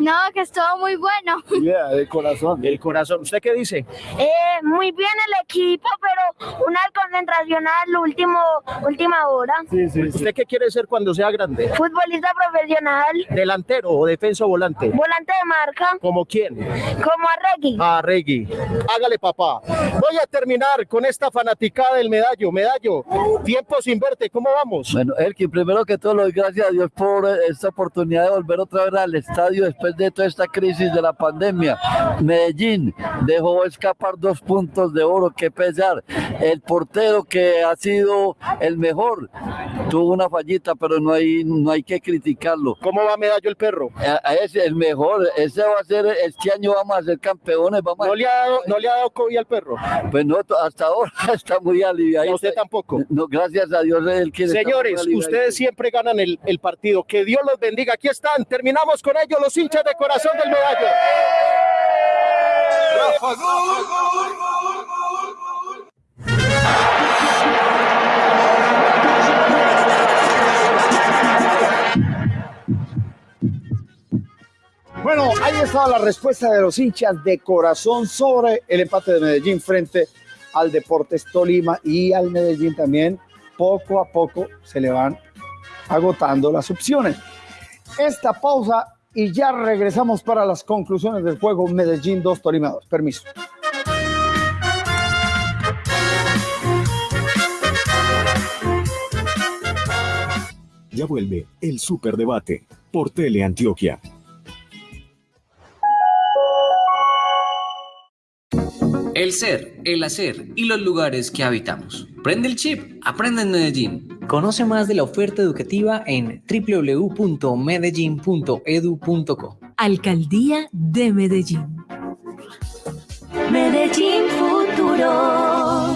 No, que estuvo muy bueno. Yeah, de corazón. El corazón. ¿Usted qué dice? Eh, muy bien el equipo, pero una concentración al último, última hora. Sí, sí, sí. ¿Usted qué quiere ser cuando sea grande? Futbolista profesional, ¿Delantero o defensa o volante? volante de marca, ¿Como quién? como Arregui. Ah, Reggie. Hágale, papá. Voy a terminar con esta fanaticada del medallo. Medallo, tiempo sin verte, ¿cómo vamos? Bueno, Elkin, primero que todo, le doy gracias a Dios por esta oportunidad de volver otra vez al estadio después de toda esta crisis de la pandemia. Medellín dejó escapar dos puntos de oro, que pesar. El portero que ha sido el mejor tuvo una fallita, pero no hay, no hay que criticarlo. ¿Cómo va Medallo el perro? Ese, el mejor, ese va a ser, este año vamos a ser campeones. Vamos a- ¿No le ha dado, no le ha dado COVID al perro? Pues no, hasta ahora está muy aliviado. ¿A usted tampoco? No, gracias a Dios, él quiere Señores. Ustedes siempre ganan el, el partido. Que Dios los bendiga. Aquí están. Terminamos con ellos, los hinchas de corazón del medallo. Bueno, ahí estaba la respuesta de los hinchas de corazón sobre el empate de Medellín frente al Deportes Tolima y al Medellín también. Poco a poco se le van agotando las opciones. Esta pausa y ya regresamos para las conclusiones del juego Medellín 2 Tolima 2. Permiso. Ya vuelve el Superdebate por Teleantioquia. El ser, el hacer y los lugares que habitamos. Prende el chip, aprende en Medellín. Conoce más de la oferta educativa en www.medellin.edu.co. Alcaldía de Medellín. Medellín Futuro.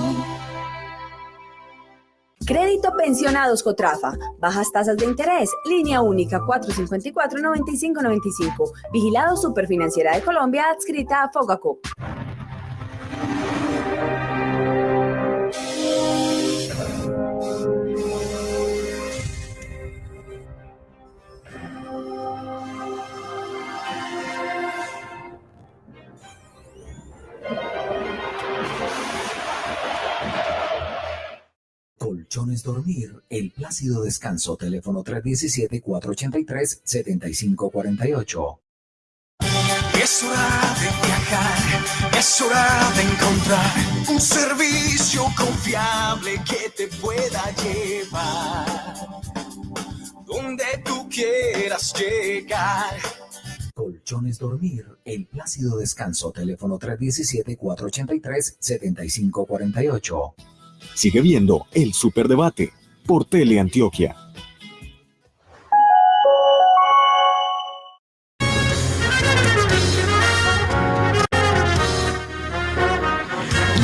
Crédito Pensionados Cotrafa. Bajas tasas de interés. Línea única 454-9595. Vigilado Superfinanciera de Colombia adscrita a Fogacop. Colchones Dormir, el plácido descanso, teléfono 317-483-7548. Es hora de viajar, es hora de encontrar un servicio confiable que te pueda llevar donde tú quieras llegar. Colchones Dormir, el plácido descanso, teléfono 317-483-7548. Sigue viendo el Superdebate por Teleantioquia.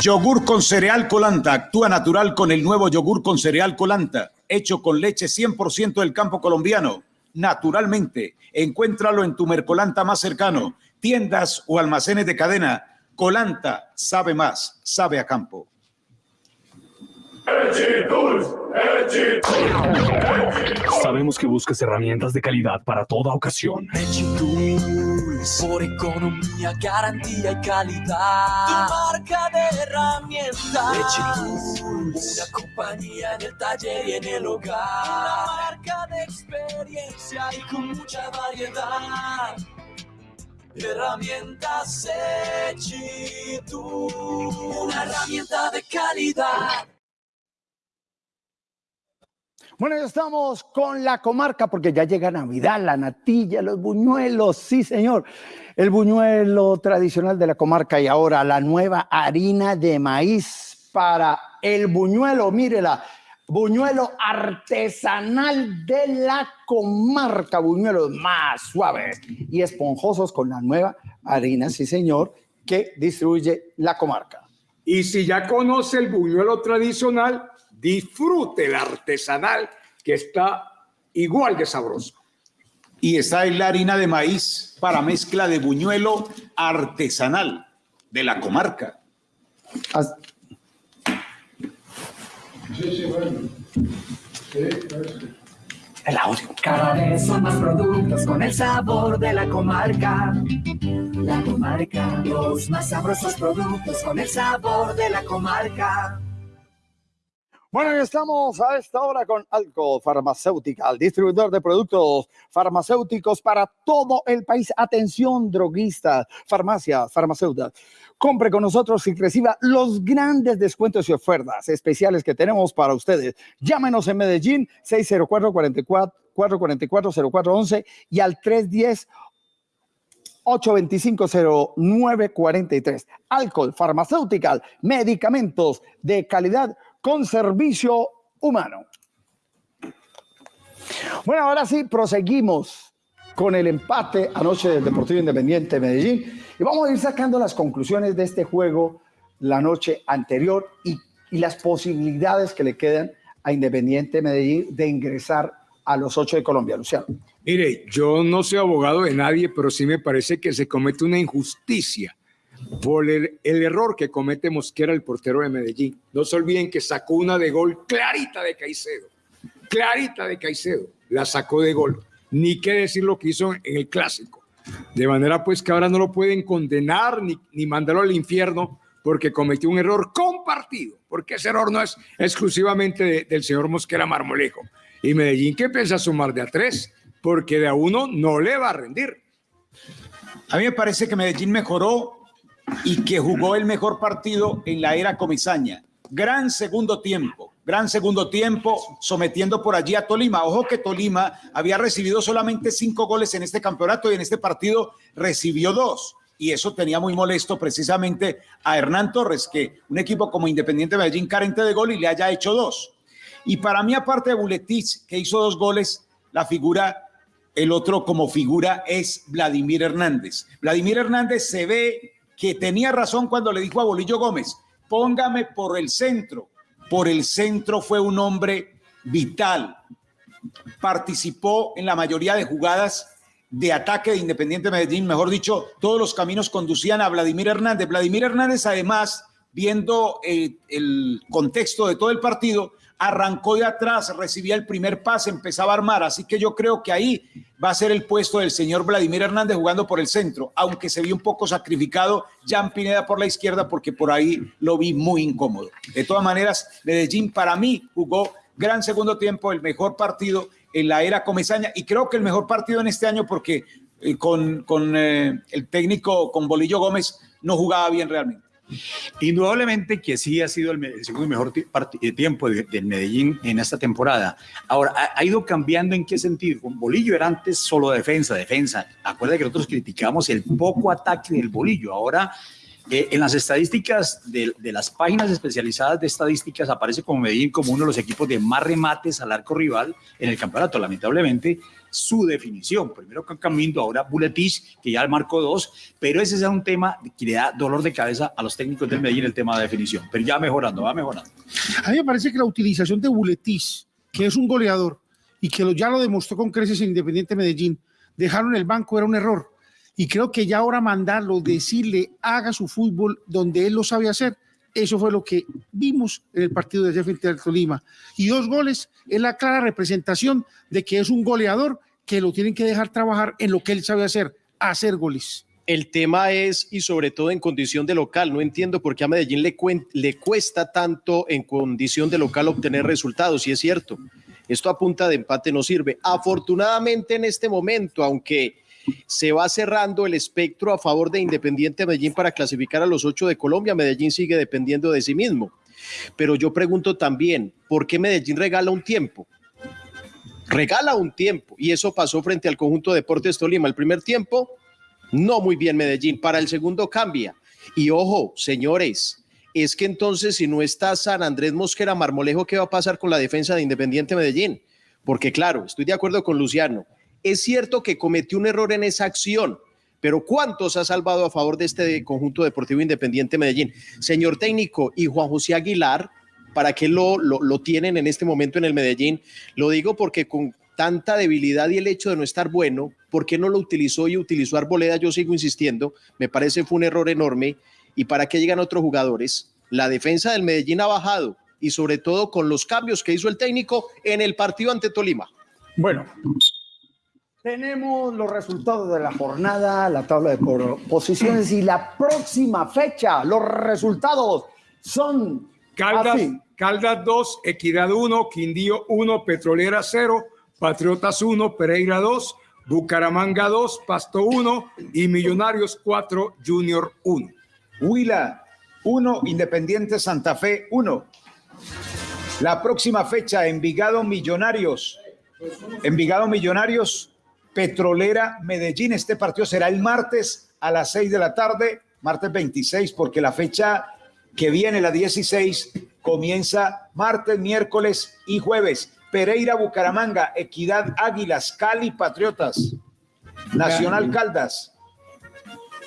Yogur con cereal colanta. Actúa natural con el nuevo yogur con cereal colanta. Hecho con leche 100% del campo colombiano. Naturalmente. Encuéntralo en tu Mercolanta más cercano. Tiendas o almacenes de cadena. Colanta sabe más. Sabe a campo. Sabemos que buscas herramientas de calidad para toda ocasión. Por economía, garantía y calidad. Tu marca de herramientas. Una compañía en el taller y en el hogar. Una marca de experiencia y con mucha variedad. Herramientas Echitu. Una herramienta de calidad. Bueno, ya estamos con la comarca porque ya llega Navidad, la natilla, los buñuelos, sí señor. El buñuelo tradicional de la comarca y ahora la nueva harina de maíz para el buñuelo, mírela, buñuelo artesanal de la comarca, buñuelos más suaves y esponjosos con la nueva harina, sí señor, que distribuye la comarca. Y si ya conoce el buñuelo tradicional, disfrute el artesanal que está igual de sabroso. Y está en la harina de maíz para mezcla de buñuelo artesanal de la comarca. El audio. Cada vez son más productos con el sabor de la comarca. La comarca, los más sabrosos productos con el sabor de la comarca. Bueno, estamos a esta hora con Alco Farmacéutica, distribuidor de productos farmacéuticos para todo el país. Atención, droguistas, farmacias, farmacéuticas. Compre con nosotros y reciba los grandes descuentos y ofertas especiales que tenemos para ustedes. Llámenos en Medellín 604-44-0411 y al 310 825-0943. Alcohol, farmacéutica, medicamentos de calidad con servicio humano. Bueno, ahora sí, proseguimos con el empate anoche del Deportivo Independiente de Medellín y vamos a ir sacando las conclusiones de este juego la noche anterior y, las posibilidades que le quedan a Independiente Medellín de ingresar a los ocho de Colombia, Luciano. Mire, yo no soy abogado de nadie, pero sí me parece que se comete una injusticia por el, el, error que comete Mosquera, el portero de Medellín. No se olviden que sacó una de gol clarita de Caicedo, clarita de Caicedo, la sacó de gol. Ni qué decir lo que hizo en el clásico. De manera pues que ahora no lo pueden condenar ni, ni mandarlo al infierno porque cometió un error compartido, porque ese error no es exclusivamente de, del señor Mosquera Marmolejo. Y Medellín que piensa sumar de a tres, porque de a uno no le va a rendir. A mí me parece que Medellín mejoró y que jugó el mejor partido en la era Comisaña. Gran segundo tiempo, gran segundo tiempo, sometiendo por allí a Tolima. Ojo que Tolima había recibido solamente cinco goles en este campeonato y en este partido recibió dos. Y eso tenía muy molesto precisamente a Hernán Torres, que un equipo como Independiente Medellín carente de gol y le haya hecho dos. Y para mí, aparte de Buletich, que hizo dos goles, la figura el otro como figura es Vladimir Hernández. Vladimir Hernández se ve que tenía razón cuando le dijo a Bolillo Gómez, póngame por el centro. Por el centro fue un hombre vital. Participó en la mayoría de jugadas de ataque de Independiente Medellín. Mejor dicho, todos los caminos conducían a Vladimir Hernández. Vladimir Hernández, además, viendo el, el contexto de todo el partido, arrancó de atrás, recibía el primer pase, empezaba a armar, así que yo creo que ahí va a ser el puesto del señor Vladimir Hernández jugando por el centro, aunque se vio un poco sacrificado Jan Pineda por la izquierda porque por ahí lo vi muy incómodo. De todas maneras, Medellín para mí jugó gran segundo tiempo, el mejor partido en la era Comesaña y creo que el mejor partido en este año porque eh, con, con eh, el técnico, con Bolillo Gómez, no jugaba bien realmente. Indudablemente que sí ha sido el, segundo mejor eh, tiempo de- del Medellín en esta temporada. Ahora, ha, ido cambiando en qué sentido. Con Bolillo era antes solo defensa, defensa. Acuerda que nosotros criticamos el poco ataque del Bolillo. Ahora, eh, en las estadísticas de, de las páginas especializadas de estadísticas aparece como Medellín como uno de los equipos de más remates al arco rival en el campeonato. Lamentablemente, su definición. Primero con Camino, ahora Buletich, que ya marcó dos, pero ese es un tema que le da dolor de cabeza a los técnicos del Medellín, el tema de definición. Pero ya mejorando, va mejorando. A mí me parece que la utilización de Buletis, que es un goleador y que lo- ya lo demostró con creces en Independiente Medellín, dejarlo en el banco era un error. Y creo que ya ahora mandarlo, decirle, haga su fútbol donde él lo sabe hacer, eso fue lo que vimos en el partido de ayer frente al Tolima. Y dos goles es la clara representación de que es un goleador que lo tienen que dejar trabajar en lo que él sabe hacer, hacer goles. El tema es, y sobre todo en condición de local, no entiendo por qué a Medellín le, le cuesta tanto en condición de local obtener resultados, y es cierto, esto a punta de empate no sirve. Afortunadamente en este momento, aunque se va cerrando el espectro a favor de Independiente Medellín para clasificar a los ocho de Colombia, Medellín sigue dependiendo de sí mismo. Pero yo pregunto también, ¿por qué Medellín regala un tiempo? Regala un tiempo y eso pasó frente al conjunto Deportes Tolima. El primer tiempo, no muy bien Medellín, para el segundo cambia. Y ojo, señores, es que entonces si no está San Andrés Mosquera Marmolejo, ¿qué va a pasar con la defensa de Independiente Medellín? Porque claro, estoy de acuerdo con Luciano, es cierto que cometió un error en esa acción, pero ¿cuántos ha salvado a favor de este conjunto deportivo Independiente Medellín? Señor técnico y Juan José Aguilar, ¿para qué lo, lo, lo tienen en este momento en el Medellín? Lo digo porque con tanta debilidad y el hecho de no estar bueno, ¿por qué no lo utilizó y utilizó Arboleda? Yo sigo insistiendo, me parece fue un error enorme. ¿Y para qué llegan otros jugadores? La defensa del Medellín ha bajado y sobre todo con los cambios que hizo el técnico en el partido ante Tolima. Bueno, tenemos los resultados de la jornada, la tabla de posiciones y la próxima fecha. Los resultados son Caldas, así. Caldas 2, Equidad 1, Quindío 1, Petrolera 0, Patriotas 1, Pereira 2, Bucaramanga 2, Pasto 1 y Millonarios 4, Junior 1. Huila 1, Independiente Santa Fe 1. La próxima fecha, Envigado Millonarios. Envigado Millonarios, Petrolera Medellín. Este partido será el martes a las 6 de la tarde, martes 26, porque la fecha que viene, la 16, comienza martes, miércoles y jueves. Pereira, Bucaramanga, Equidad, Águilas, Cali, Patriotas, Nacional Caldas.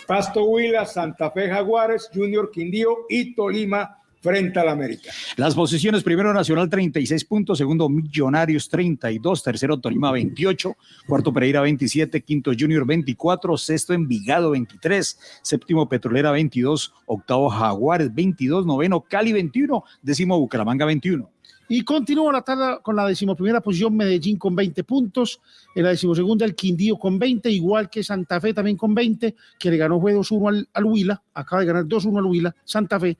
Pasto Huila, Santa Fe Jaguares, Junior Quindío y Tolima frente al América. Las posiciones, primero Nacional 36 puntos, segundo Millonarios 32, tercero Tolima 28, cuarto Pereira 27, quinto Junior 24, sexto Envigado 23, séptimo Petrolera 22, octavo Jaguares 22, noveno Cali 21, décimo Bucaramanga 21. Y continúa la tabla con la decimoprimera posición Medellín con 20 puntos, en la decimosegunda el Quindío con 20, igual que Santa Fe también con 20, que le ganó fue 2-1 al, al Huila, acaba de ganar 2-1 al Huila, Santa Fe.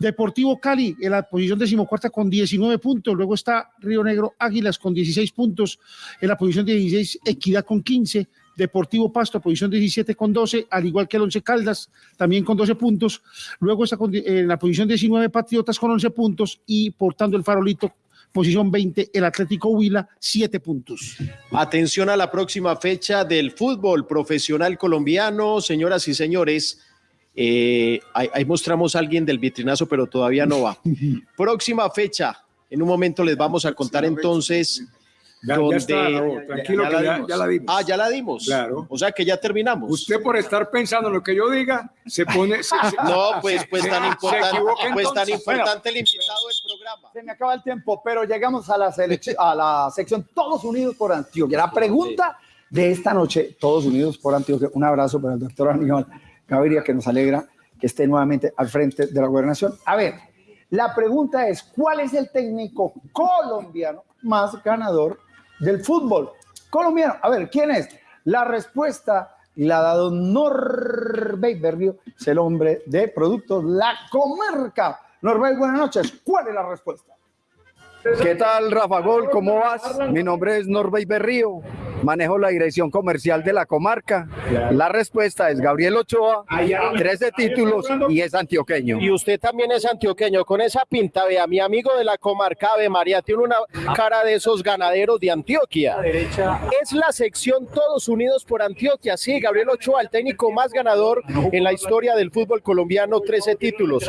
Deportivo Cali en la posición decimocuarta con 19 puntos, luego está Río Negro Águilas con 16 puntos, en la posición 16 Equidad con 15, Deportivo Pasto, posición 17 con 12, al igual que el 11 Caldas, también con 12 puntos. Luego está en la posición 19 Patriotas con 11 puntos y portando el farolito, posición 20 el Atlético Huila, 7 puntos. Atención a la próxima fecha del fútbol profesional colombiano, señoras y señores. Eh, ahí, ahí mostramos a alguien del vitrinazo, pero todavía no va. próxima fecha. En un momento les vamos a contar entonces. Ya- ya está, Raúl, tranquilo que ya- ya la dimos. Ah, ya la dimos. Claro. O sea que ya terminamos. Usted por estar pensando en lo que yo diga, se pone... se- se- No, pues, pues se- tan se importante, pues tan importante el invitado del programa. Se me acaba el tiempo, pero llegamos a la, selec- a la sección Todos Unidos por Antioquia. La pregunta de esta noche, Todos Unidos por Antioquia. Un abrazo para el doctor Aníbal Gaviria, que nos alegra que esté nuevamente al frente de la gobernación. A ver, La pregunta es, ¿cuál es el técnico colombiano más ganador del fútbol colombiano? A ver, ¿quién es? La respuesta la ha dado Norbey Berrio, es el hombre de productos La Comarca. Norbey, buenas noches. ¿Cuál es la respuesta? ¿Qué tal, Rafa Gol? ¿Cómo vas? Mi nombre es Norbey Berrío, manejo la dirección comercial de la comarca. La respuesta es Gabriel Ochoa, 13 títulos y es antioqueño. Y usted también es antioqueño, con esa pinta, vea, mi amigo de la comarca Ave María tiene una cara de esos ganaderos de Antioquia. Es la sección Todos Unidos por Antioquia, sí, Gabriel Ochoa, el técnico más ganador en la historia del fútbol colombiano, 13 títulos.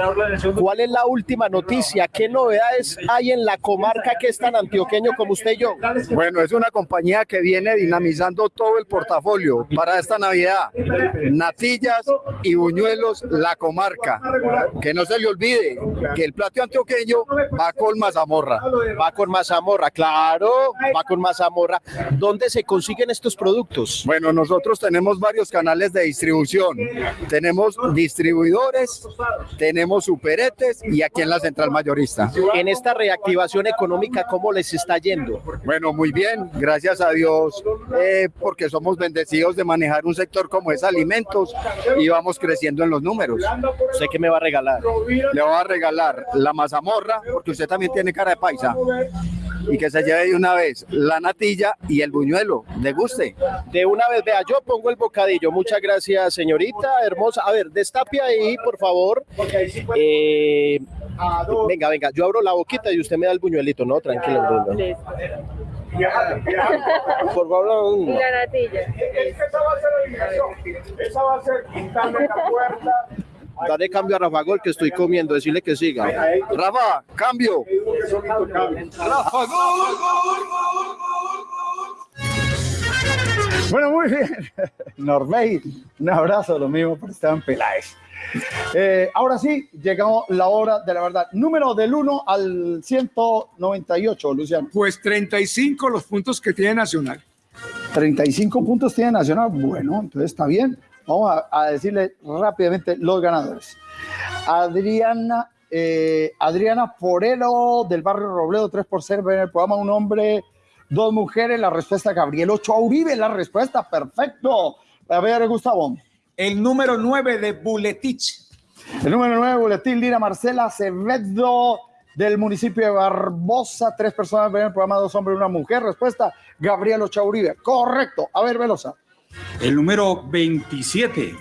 ¿Cuál es la última noticia? ¿Qué novedades hay en la comarca que es tan antioqueño como usted y yo? Bueno, es una compañía que viene dinamizando todo el portafolio para esta Navidad. Natillas y buñuelos, la comarca. Que no se le olvide que el plato antioqueño va con mazamorra. Va con mazamorra, claro, va con mazamorra. ¿Dónde se consiguen estos productos? Bueno, nosotros tenemos varios canales de distribución. Tenemos distribuidores, tenemos superetes y aquí en la central mayorista. En esta reactivación económica, ¿cómo les está yendo? Bueno, muy bien, gracias a Dios, eh, porque somos bendecidos de manejar un sector como es alimentos y vamos creciendo en los números. ¿Usted qué me va a regalar? Le voy a regalar la mazamorra, porque usted también tiene cara de paisa. Y que se lleve de una vez la natilla y el buñuelo. ¿Le guste? De una vez, vea, yo pongo el bocadillo. Muchas gracias, señorita hermosa. A ver, destape ahí, por favor. Eh, venga, venga, yo abro la boquita y usted me da el buñuelito, ¿no? Tranquilo. Por favor, La natilla. Esa va a ser la invitación. Esa va a ser quitarle la puerta. Dale cambio a Rafa Gol que estoy comiendo, decirle que siga. Rafa, cambio. Rafa, Bueno, muy bien. Norbey, un abrazo, lo mismo por Esteban Peláez. Eh, ahora sí, llegamos la hora de la verdad. Número del 1 al 198, Luciano. Pues 35 los puntos que tiene Nacional. 35 puntos tiene Nacional. Bueno, entonces está bien. Vamos a, a decirle rápidamente los ganadores. Adriana, eh, Adriana Forero del barrio Robledo, 3 por 0 en el programa Un hombre, dos mujeres. La respuesta, Gabriel Ochoa Uribe. La respuesta, perfecto. A ver, Gustavo. El número 9 de Buletich. El número 9, Boletín Lira Marcela Acevedo del municipio de Barbosa. Tres personas ven el programa, dos hombres y una mujer. Respuesta, Gabriel Ochoa Uribe. Correcto. A ver, Velosa. El número 27.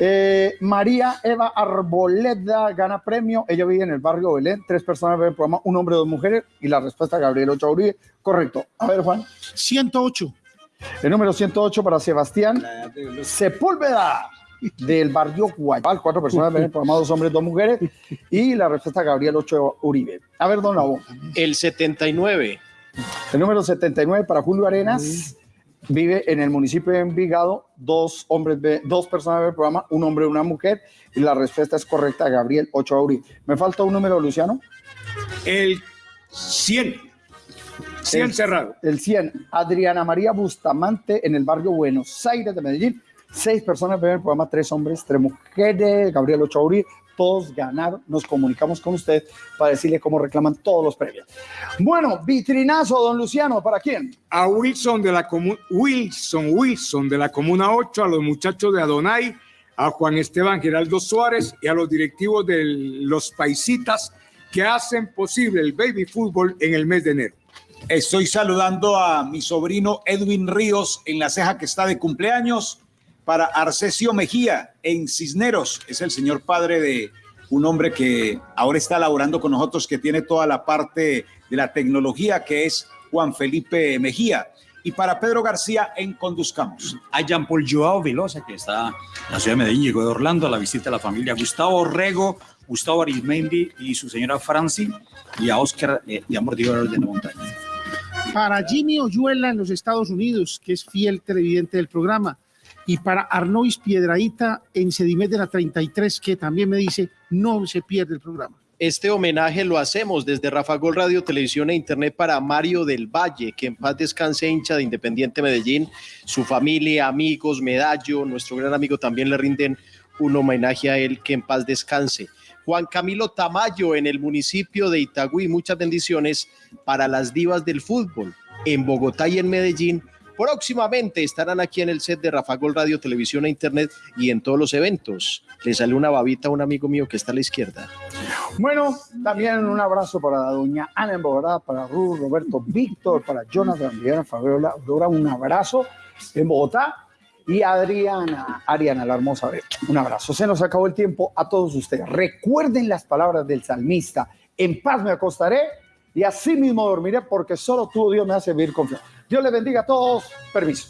Eh, María Eva Arboleda gana premio. Ella vive en el barrio Belén. Tres personas ven el programa, un hombre y dos mujeres. Y la respuesta, Gabriel Ochoa Uribe. Correcto. A ver, Juan. 108. El número 108 para Sebastián Sepúlveda del barrio Guayabal. Cuatro personas ven el programa, dos hombres, dos mujeres. Y la respuesta, Gabriel Ochoa Uribe. A ver, don Labo. El 79. El número 79 para Julio Arenas. Vive en el municipio de Envigado. Dos hombres, dos personas ven el programa, un hombre y una mujer. Y la respuesta es correcta, Gabriel Ochoa Uribe. ¿Me falta un número, Luciano? El 100. 100 El- cerrado. El 100. Adriana María Bustamante en el barrio Buenos Aires de Medellín. Seis personas ven el programa, tres hombres, tres mujeres. Gabriel Ochoa Uribe. Todos ganaron. Nos comunicamos con usted para decirle cómo reclaman todos los premios. Bueno, vitrinazo, don Luciano, ¿para quién? A Wilson de la comuna Wilson, Wilson de la Comuna 8, a los muchachos de Adonai, a Juan Esteban Geraldo Suárez y a los directivos de los paisitas que hacen posible el baby fútbol en el mes de enero. Estoy saludando a mi sobrino Edwin Ríos en la ceja que está de cumpleaños. Para Arcesio Mejía en Cisneros. Es el señor padre de un hombre que ahora está laborando con nosotros, que tiene toda la parte de la tecnología, que es Juan Felipe Mejía. Y para Pedro García en Conduzcamos. A Jean Paul Joao Velosa, que está en la ciudad de Medellín, llegó de Orlando a la visita de la familia Gustavo Rego, Gustavo Arismendi y su señora Franci, y a Oscar eh, y a Mordidor de la Montaña. Para Jimmy Oyuela en los Estados Unidos, que es fiel televidente del programa. Y para Arnois Piedraíta en Sedimet de la 33, que también me dice, no se pierde el programa. Este homenaje lo hacemos desde Rafa Gol Radio, Televisión e Internet para Mario del Valle, que en paz descanse hincha de Independiente Medellín, su familia, amigos, Medallo, nuestro gran amigo también le rinden un homenaje a él, que en paz descanse. Juan Camilo Tamayo en el municipio de Itagüí. Muchas bendiciones para las divas del fútbol en Bogotá y en Medellín. Próximamente estarán aquí en el set de Rafa Gol Radio, Televisión e Internet y en todos los eventos. Le sale una babita a un amigo mío que está a la izquierda. Bueno, también un abrazo para la doña Ana en Bogotá, para Ruth, Roberto, Víctor, para Jonathan, Viviana, Fabiola, Dora, un abrazo en Bogotá. Y Adriana, Ariana, la hermosa, un abrazo. Se nos acabó el tiempo a todos ustedes. Recuerden las palabras del salmista. En paz me acostaré y así mismo dormiré porque solo tú, Dios, me hace vivir confiado. Dios les bendiga a todos. Permiso.